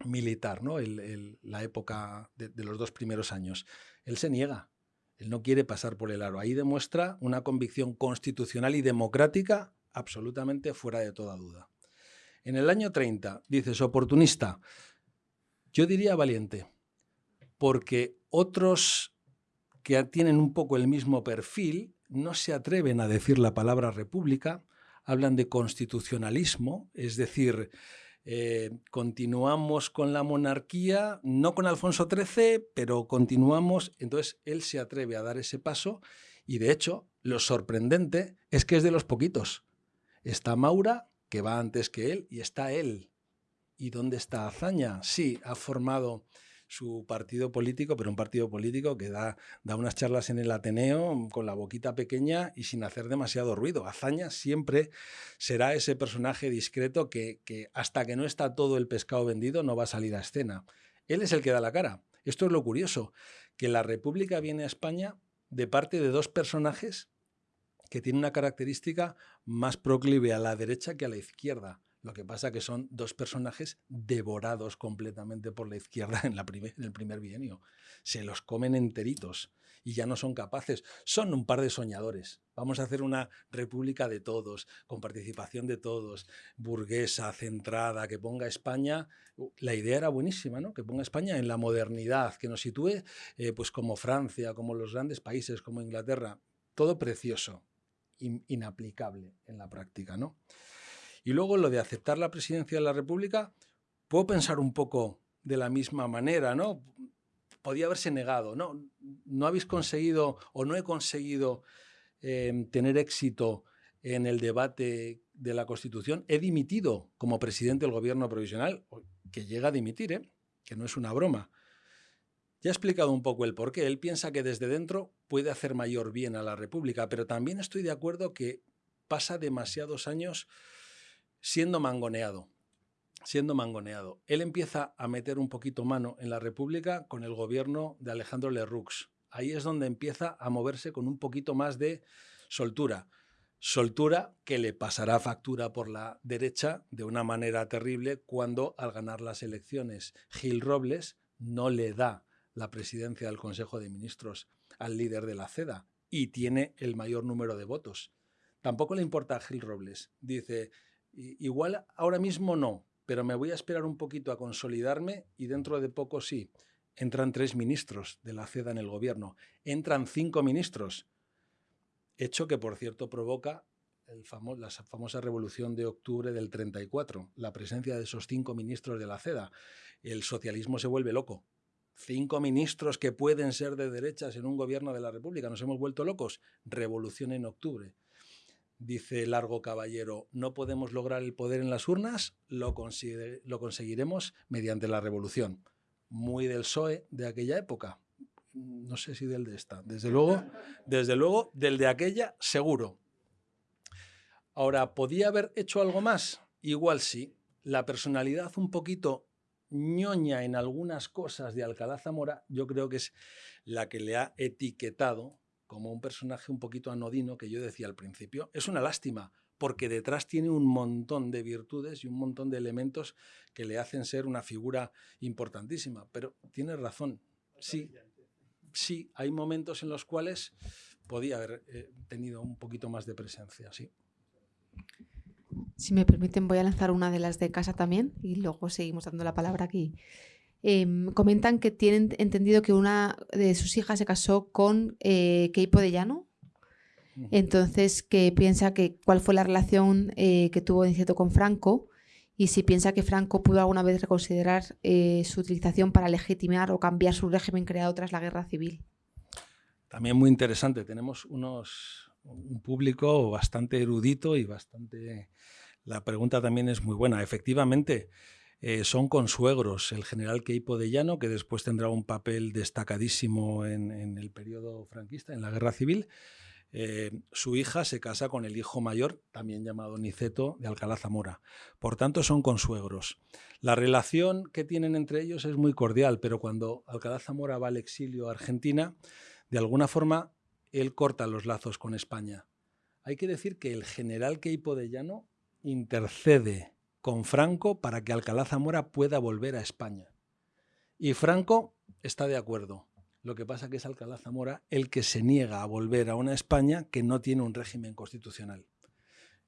militar, ¿no? la época de, de los dos primeros años. Él se niega, él no quiere pasar por el aro. Ahí demuestra una convicción constitucional y democrática absolutamente fuera de toda duda. En el año 30, dices, oportunista, yo diría valiente, porque otros que tienen un poco el mismo perfil no se atreven a decir la palabra república, hablan de constitucionalismo, es decir, eh, continuamos con la monarquía, no con Alfonso XIII, pero continuamos. Entonces él se atreve a dar ese paso y de hecho lo sorprendente es que es de los poquitos. Está Maura, que va antes que él, y está él. ¿Y dónde está Azaña? Sí, ha formado su partido político, pero un partido político que da, da unas charlas en el Ateneo con la boquita pequeña y sin hacer demasiado ruido. Azaña siempre será ese personaje discreto que, que hasta que no está todo el pescado vendido no va a salir a escena. Él es el que da la cara. Esto es lo curioso, que la República viene a España de parte de dos personajes que tienen una característica más proclive a la derecha que a la izquierda. Lo que pasa que son dos personajes devorados completamente por la izquierda en, el primer bienio. Se los comen enteritos y ya no son capaces. Son un par de soñadores. Vamos a hacer una república de todos, con participación de todos, burguesa, centrada, que ponga España. La idea era buenísima, ¿no? Que ponga España en la modernidad, que nos sitúe eh, pues como Francia, como los grandes países, como Inglaterra. Todo precioso, inaplicable en la práctica, ¿no? Y luego lo de aceptar la presidencia de la República, puedo pensar un poco de la misma manera, ¿no? Podía haberse negado, ¿no? No habéis conseguido o no he conseguido em, tener éxito en el debate de la Constitución. He dimitido como presidente del gobierno provisional, que llega a dimitir, ¿eh? que no es una broma. Ya he explicado un poco el porqué. Él piensa que desde dentro puede hacer mayor bien a la República, pero también estoy de acuerdo que pasa demasiados años siendo mangoneado. Siendo mangoneado. Él empieza a meter un poquito mano en la República con el gobierno de Alejandro Lerroux. Ahí es donde empieza a moverse con un poquito más de soltura. Soltura que le pasará factura por la derecha de una manera terrible cuando al ganar las elecciones Gil Robles no le da la presidencia del Consejo de Ministros al líder de la CEDA y tiene el mayor número de votos. Tampoco le importa a Gil Robles. Dice, Igual ahora mismo no, pero me voy a esperar un poquito a consolidarme y dentro de poco sí. Entran tres ministros de la CEDA en el gobierno, entran cinco ministros, hecho que por cierto provoca el la famosa revolución de octubre del 34, la presencia de esos cinco ministros de la CEDA. El socialismo se vuelve loco. Cinco ministros que pueden ser de derechas en un gobierno de la República. ¿Nos hemos vuelto locos? Revolución en octubre dice Largo Caballero, no podemos lograr el poder en las urnas, lo, lo conseguiremos mediante la revolución. Muy del PSOE de aquella época. No sé si del de esta. Desde luego, desde luego, del de aquella, seguro. Ahora, ¿podía haber hecho algo más? Igual sí. La personalidad un poquito ñoña en algunas cosas de Alcalá Zamora, yo creo que es la que le ha etiquetado como un personaje un poquito anodino que yo decía al principio. Es una lástima, porque detrás tiene un montón de virtudes y un montón de elementos que le hacen ser una figura importantísima. Pero tiene razón, sí, sí, hay momentos en los cuales podía haber eh, tenido un poquito más de presencia, sí. Si me permiten, voy a lanzar una de las de casa también y luego seguimos dando la palabra aquí. Em, comentan que tienen entendido que una de sus hijas se casó con eh, Keipo de Llano. Entonces, que piensa que cuál fue la relación eh, que tuvo cierto con Franco y si piensa que Franco pudo alguna vez reconsiderar eh, su utilización para legitimar o cambiar su régimen creado tras la guerra civil. También muy interesante. Tenemos unos, un público bastante erudito y bastante... La pregunta también es muy buena. Efectivamente, eh, son consuegros. El general Queipo de Llano, que después tendrá un papel destacadísimo en, el periodo franquista, en la guerra civil. Eh, su hija se casa con el hijo mayor, también llamado Niceto, de Alcalá Zamora. Por tanto, son consuegros. La relación que tienen entre ellos es muy cordial, pero cuando Alcalá Zamora va al exilio a Argentina, de alguna forma él corta los lazos con España. Hay que decir que el general Queipo de Llano intercede con Franco para que Alcalá Zamora pueda volver a España. Y Franco está de acuerdo. Lo que pasa que es Alcalá Zamora el que se niega a volver a una España que no tiene un régimen constitucional.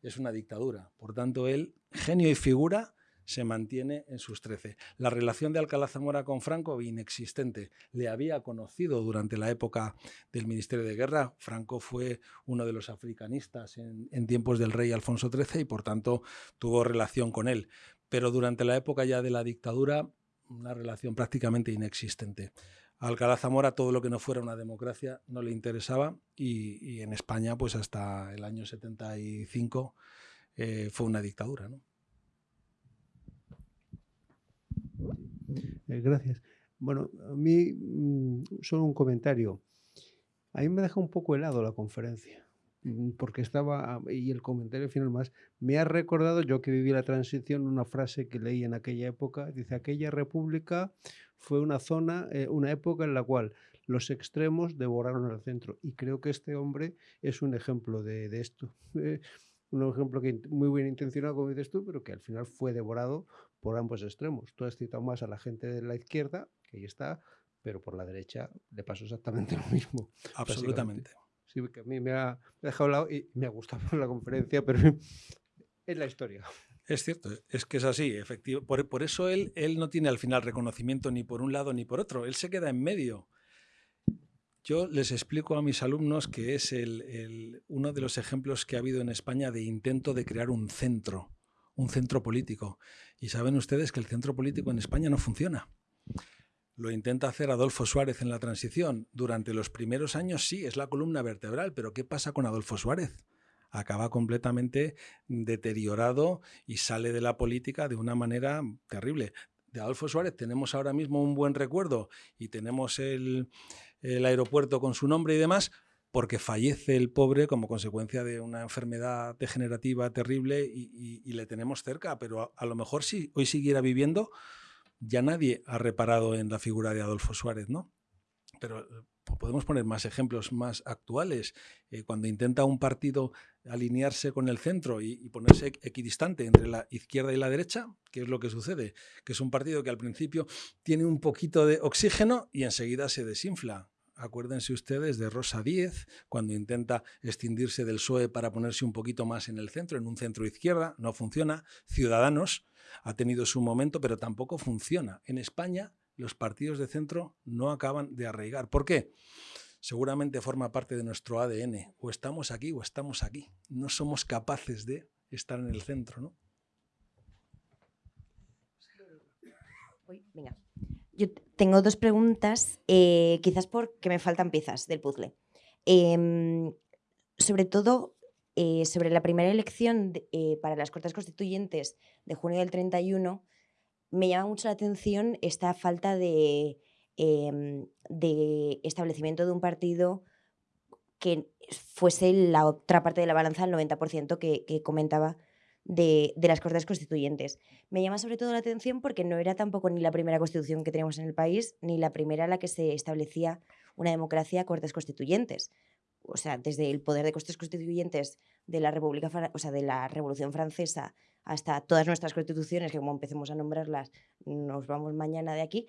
Es una dictadura. Por tanto, él, genio y figura, se mantiene en sus trece. La relación de Alcalá Zamora con Franco, inexistente. Le había conocido durante la época del Ministerio de Guerra. Franco fue uno de los africanistas en, tiempos del rey Alfonso XIII y por tanto tuvo relación con él. Pero durante la época ya de la dictadura, una relación prácticamente inexistente. Alcalá Zamora todo lo que no fuera una democracia no le interesaba y, y en España pues hasta el año 75 eh, fue una dictadura. ¿no? Eh, gracias. Bueno, a mí mm, solo un comentario. A mí me deja un poco helado la conferencia, mm, porque estaba, y el comentario final más, me ha recordado, yo que viví la transición, una frase que leí en aquella época, dice, aquella república fue una zona, eh, una época en la cual los extremos devoraron el centro. Y creo que este hombre es un ejemplo de, esto. Eh, un ejemplo que muy bien intencionado, como dices tú, pero que al final fue devorado por ambos extremos. Tú has citado más a la gente de la izquierda, que ahí está, pero por la derecha le pasó exactamente lo mismo. Absolutamente. Sí, que a mí me ha, dejado lado y me ha gustado la conferencia, pero es la historia. Es cierto, es que es así, efectivo. Por, por, eso él, él no tiene al final reconocimiento ni por un lado ni por otro, él se queda en medio. Yo les explico a mis alumnos que es el, uno de los ejemplos que ha habido en España de intento de crear un centro, un centro político. Y saben ustedes que el centro político en España no funciona. Lo intenta hacer Adolfo Suárez en la transición. Durante los primeros años sí, es la columna vertebral, pero ¿qué pasa con Adolfo Suárez? Acaba completamente deteriorado y sale de la política de una manera terrible. De Adolfo Suárez tenemos ahora mismo un buen recuerdo y tenemos el, aeropuerto con su nombre y demás, porque fallece el pobre como consecuencia de una enfermedad degenerativa terrible y, le tenemos cerca, pero a, lo mejor si hoy siguiera viviendo, ya nadie ha reparado en la figura de Adolfo Suárez, ¿no? Pero eh, podemos poner más ejemplos más actuales. Eh, cuando intenta un partido alinearse con el centro y, y, ponerse equidistante entre la izquierda y la derecha, ¿qué es lo que sucede? Que es un partido que al principio tiene un poquito de oxígeno y enseguida se desinfla acuérdense ustedes de Rosa Díez, cuando intenta escindirse del PSOE para ponerse un poquito más en el centro, en un centro izquierda, no funciona. Ciudadanos ha tenido su momento, pero tampoco funciona. En España los partidos de centro no acaban de arraigar. ¿Por qué? Seguramente forma parte de nuestro ADN. O estamos aquí o estamos aquí. No somos capaces de estar en el centro, ¿no? venga. Yo tengo dos preguntas, eh, quizás porque me faltan piezas del puzzle. Em, sobre todo, eh, sobre la primera elección eh, para las Cortes Constituyentes de junio del 31, me llama mucho la atención esta falta de, em, de establecimiento de un partido que fuese la otra parte de la balanza, el 90% que, que comentaba de, las Cortes Constituyentes. Me llama sobre todo la atención porque no era tampoco ni la primera constitución que tenemos en el país, ni la primera en la que se establecía una democracia Cortes Constituyentes. o sea, desde el poder de costes constituyentes de la República, o sea, de la Revolución Francesa hasta todas nuestras constituciones, que como empecemos a nombrarlas, nos vamos mañana de aquí,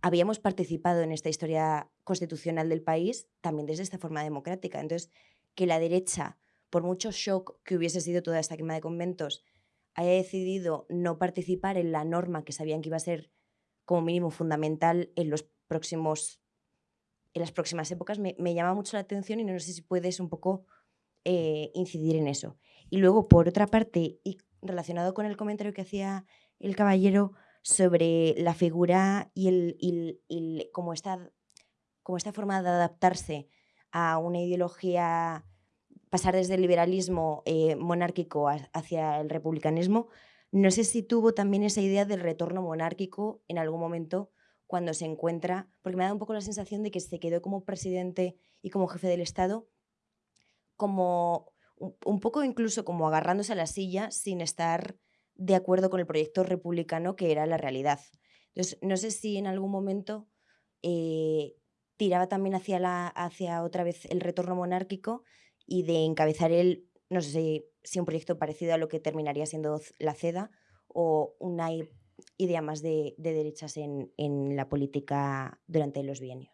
habíamos participado en esta historia constitucional del país también desde esta forma democrática. Entonces, que la derecha, por mucho shock que hubiese sido toda esta quema de conventos, haya decidido no participar en la norma que sabían que iba a ser como mínimo fundamental en los próximos en las próximas épocas me, llama mucho la atención y no sé si puedes un poco eh, incidir en eso. Y luego, por otra parte, y relacionado con el comentario que hacía el caballero sobre la figura y, el, como, esta, como esta forma de adaptarse a una ideología, pasar desde el liberalismo eh, monárquico hacia el republicanismo, no sé si tuvo también esa idea del retorno monárquico en algún momento cuando se encuentra, porque me da un poco la sensación de que se quedó como presidente y como jefe del Estado, como un poco incluso como agarrándose a la silla sin estar de acuerdo con el proyecto republicano que era la realidad. Entonces, no sé si en algún momento eh, tiraba también hacia, la, hacia otra vez el retorno monárquico y de encabezar él, no sé si un proyecto parecido a lo que terminaría siendo la CEDA o una idea más de, derechas en, en, la política durante los bienios.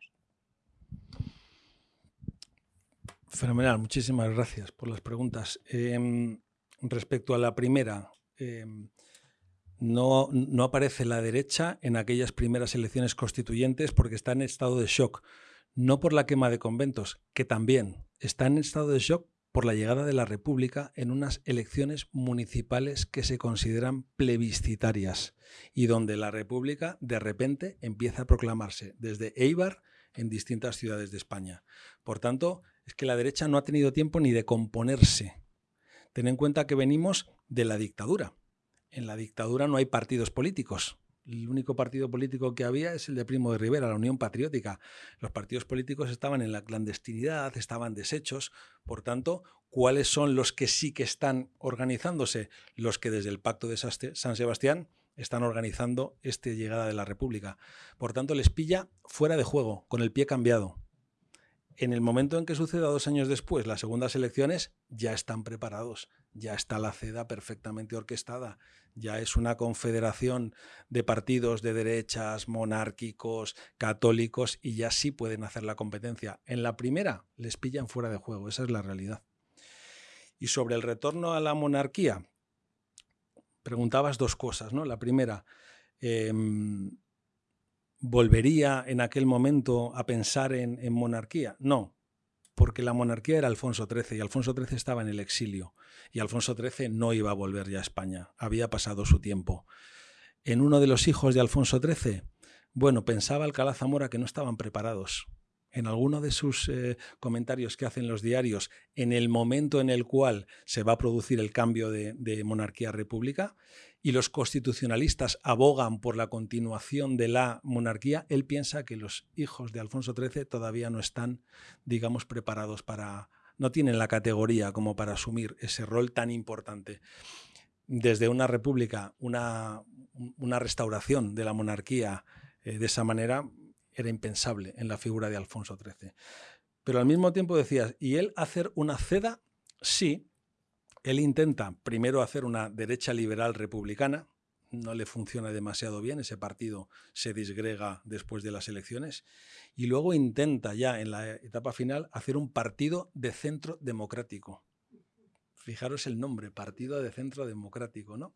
Fenomenal, muchísimas gracias por las preguntas. Em, respecto a la primera, em, no, no, aparece la derecha en aquellas primeras elecciones constituyentes porque está en estado de shock, no por la quema de conventos, que también está en estado de shock por la llegada de la República en unas elecciones municipales que se consideran plebiscitarias y donde la República de repente empieza a proclamarse desde Eibar en distintas ciudades de España. Por tanto, es que la derecha no ha tenido tiempo ni de componerse. Ten en cuenta que venimos de la dictadura. En la dictadura no hay partidos políticos. El único partido político que había es el de Primo de Rivera, la Unión Patriótica. Los partidos políticos estaban en la clandestinidad, estaban deshechos. Por tanto, ¿cuáles son los que sí que están organizándose? Los que desde el Pacto de San Sebastián están organizando esta llegada de la República. Por tanto, les pilla fuera de juego, con el pie cambiado. En el momento en que suceda dos años después las segundas elecciones, ya están preparados, ya está la CEDA perfectamente orquestada, ya es una confederación de partidos de derechas, monárquicos, católicos, y ya sí pueden hacer la competencia. En la primera les pillan fuera de juego, esa es la realidad. Y sobre el retorno a la monarquía, preguntabas dos cosas, ¿no? La primera, em, ¿volvería en aquel momento a pensar en, monarquía? No, porque la monarquía era Alfonso XIII y Alfonso XIII estaba en el exilio y Alfonso XIII no iba a volver ya a España, había pasado su tiempo. En uno de los hijos de Alfonso XIII, bueno, pensaba Alcalá Zamora que no estaban preparados en alguno de sus eh, comentarios que hacen los diarios en el momento en el cual se va a producir el cambio de, monarquía a república y los constitucionalistas abogan por la continuación de la monarquía, él piensa que los hijos de Alfonso XIII todavía no están, digamos, preparados para, no tienen la categoría como para asumir ese rol tan importante. Desde una república, una, restauración de la monarquía eh, de esa manera, era impensable en la figura de Alfonso XIII. Pero al mismo tiempo decías, ¿y él hacer una ceda? Sí, él intenta primero hacer una derecha liberal republicana, no le funciona demasiado bien, ese partido se disgrega después de las elecciones, y luego intenta ya en la etapa final hacer un partido de centro democrático. Fijaros el nombre, Partido de Centro Democrático, ¿no?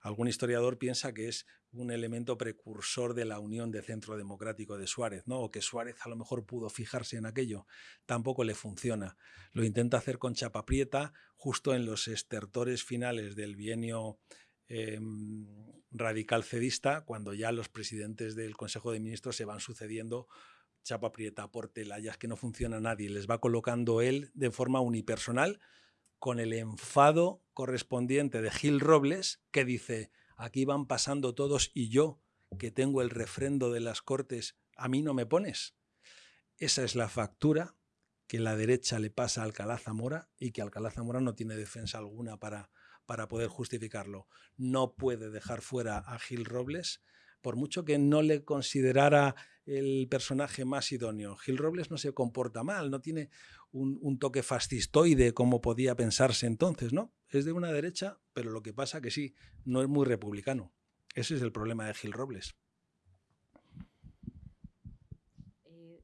Algún historiador piensa que es un elemento precursor de la unión de centro democrático de Suárez, ¿no? o que Suárez a lo mejor pudo fijarse en aquello. Tampoco le funciona. Lo intenta hacer con chapa prieta justo en los estertores finales del bienio em, radical cedista, cuando ya los presidentes del Consejo de Ministros se van sucediendo chapa prieta, por telayas, que no funciona nadie. Les va colocando él de forma unipersonal con el enfado correspondiente de Gil Robles, que dice, aquí van pasando todos y yo, que tengo el refrendo de las Cortes, a mí no me pones. Esa es la factura que la derecha le pasa a Alcalá Zamora y que Alcalá Zamora no tiene defensa alguna para, para poder justificarlo. No puede dejar fuera a Gil Robles por mucho que no le considerara el personaje más idóneo. Gil Robles no se comporta mal, no tiene un, toque fascistoide como podía pensarse entonces, ¿no? Es de una derecha, pero lo que pasa que sí, no es muy republicano. Ese es el problema de Gil Robles. Eh,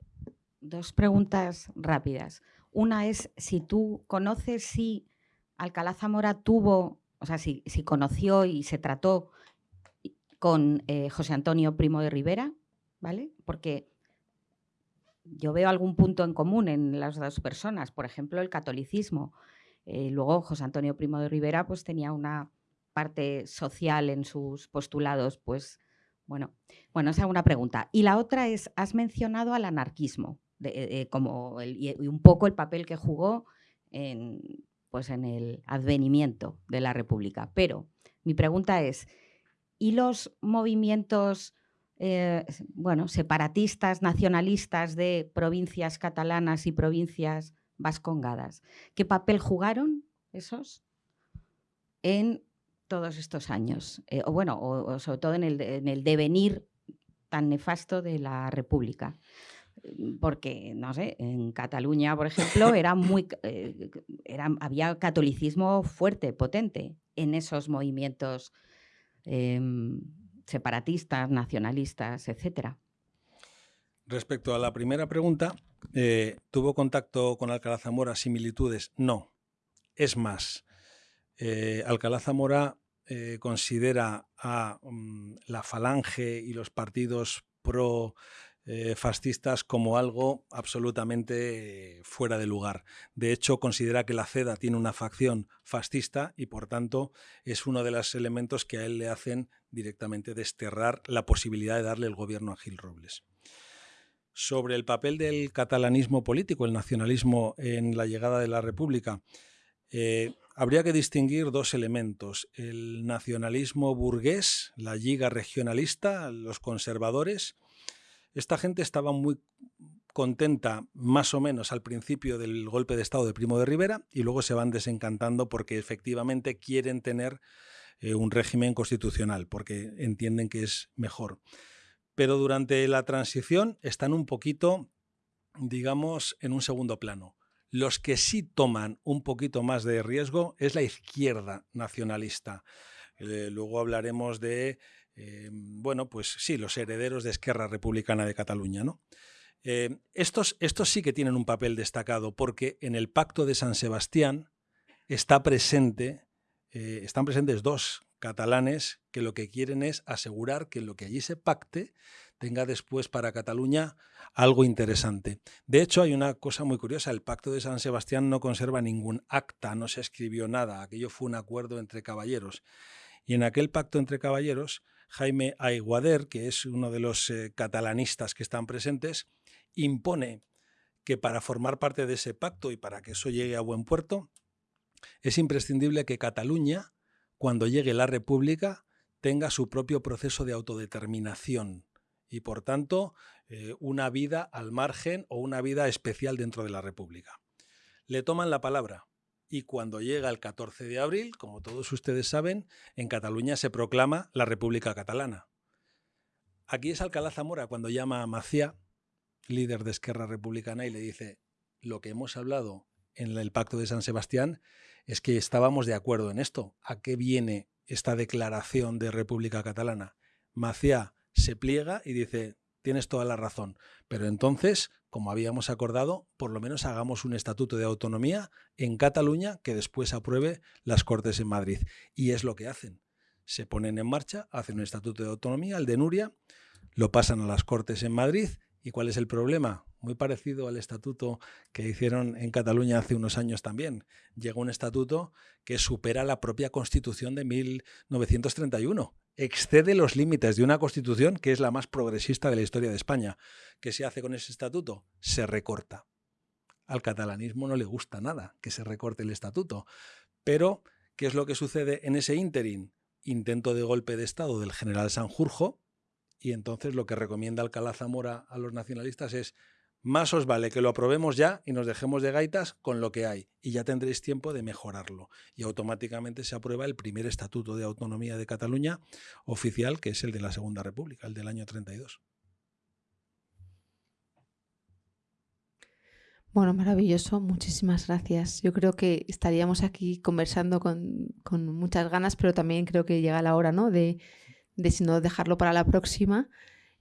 dos preguntas rápidas. Una es si tú conoces si Alcalá Zamora tuvo, o sea, si, conoció y se trató con eh, José Antonio Primo de Rivera, ¿vale? Porque yo veo algún punto en común en las dos personas, por ejemplo, el catolicismo. Eh, luego José Antonio Primo de Rivera pues tenía una parte social en sus postulados, pues bueno, bueno, esa es una pregunta. Y la otra es, has mencionado al anarquismo, de, como y un poco el papel que jugó pues en el advenimiento de la República. Pero mi pregunta es, ¿y los movimientos eh, bueno, separatistas, nacionalistas de provincias catalanas y provincias vascongadas. ¿Qué papel jugaron esos en todos estos años? Eh, o bueno, sobre todo en el, devenir tan nefasto de la República porque, no sé, en Cataluña, por ejemplo, era muy, eh, había catolicismo fuerte, potente en esos movimientos em, separatistas, nacionalistas, etcétera. Respecto a la primera pregunta, eh, ¿tuvo contacto con Alcalá Zamora similitudes? No. Es más, eh, Alcalá Zamora eh, considera a mm, la falange y los partidos pro eh, fascistas como algo absolutamente fuera de lugar. De hecho, considera que la CEDA tiene una facción fascista y, por tanto, es uno de los elementos que a él le hacen directamente desterrar la posibilidad de darle el gobierno a Gil Robles. Sobre el papel del catalanismo político, el nacionalismo en la llegada de la República, eh, habría que distinguir dos elementos. El nacionalismo burgués, la liga regionalista, los conservadores, esta gente estaba muy contenta más o menos al principio del golpe de Estado de Primo de Rivera y luego se van desencantando porque efectivamente quieren tener eh, un régimen constitucional, porque entienden que es mejor. Pero durante la transición están un poquito, digamos, en un segundo plano. Los que sí toman un poquito más de riesgo es la izquierda nacionalista. Eh, luego hablaremos de eh, bueno, pues sí, los herederos de Esquerra Republicana de Cataluña, ¿no? Eh, estos, estos sí que tienen un papel destacado porque en el Pacto de San Sebastián está presente, eh, están presentes dos catalanes que lo que quieren es asegurar que lo que allí se pacte tenga después para Cataluña algo interesante. De hecho, hay una cosa muy curiosa, el Pacto de San Sebastián no conserva ningún acta, no se escribió nada, aquello fue un acuerdo entre caballeros. Y en aquel pacto entre caballeros Jaime Aiguader, que es uno de los eh, catalanistas que están presentes, impone que para formar parte de ese pacto y para que eso llegue a buen puerto, es imprescindible que Cataluña, cuando llegue la República, tenga su propio proceso de autodeterminación y, por tanto, eh, una vida al margen o una vida especial dentro de la República. Le toman la palabra y cuando llega el 14 de abril, como todos ustedes saben, en Cataluña se proclama la República Catalana. Aquí es Alcalá Zamora cuando llama a Maciá, líder de Esquerra Republicana, y le dice, lo que hemos hablado en el Pacto de San Sebastián es que estábamos de acuerdo en esto. ¿A qué viene esta declaración de República Catalana? Maciá se pliega y dice, tienes toda la razón, pero entonces como habíamos acordado, por lo menos hagamos un estatuto de autonomía en Cataluña que después apruebe las Cortes en Madrid. Y es lo que hacen. Se ponen en marcha, hacen un estatuto de autonomía, el de Nuria, lo pasan a las Cortes en Madrid. ¿Y cuál es el problema? Muy parecido al estatuto que hicieron en Cataluña hace unos años también. Llega un estatuto que supera la propia Constitución de 1931 excede los límites de una constitución que es la más progresista de la historia de España. ¿Qué se hace con ese estatuto? Se recorta. Al catalanismo no le gusta nada que se recorte el estatuto. Pero, ¿qué es lo que sucede en ese ínterin? Intento de golpe de Estado del general Sanjurjo, y entonces lo que recomienda Alcalá Zamora a los nacionalistas es más os vale que lo aprobemos ya y nos dejemos de gaitas con lo que hay y ya tendréis tiempo de mejorarlo. Y automáticamente se aprueba el primer Estatuto de Autonomía de Cataluña oficial, que es el de la Segunda República, el del año 32. Bueno, maravilloso, muchísimas gracias. Yo creo que estaríamos aquí conversando con, muchas ganas, pero también creo que llega la hora, ¿no? De, de si no dejarlo para la próxima.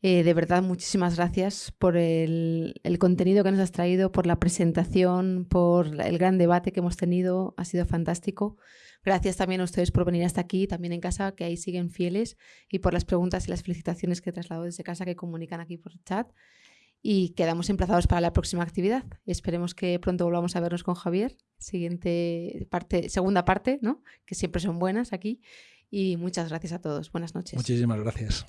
Eh, de verdad, muchísimas gracias por el, contenido que nos has traído, por la presentación, por el gran debate que hemos tenido. Ha sido fantástico. Gracias también a ustedes por venir hasta aquí, también en casa, que ahí siguen fieles, y por las preguntas y las felicitaciones que he trasladado desde casa, que comunican aquí por chat. Y quedamos emplazados para la próxima actividad. Esperemos que pronto volvamos a vernos con Javier. Siguiente parte, segunda parte, ¿no? Que siempre son buenas aquí. Y muchas gracias a todos. Buenas noches. Muchísimas gracias.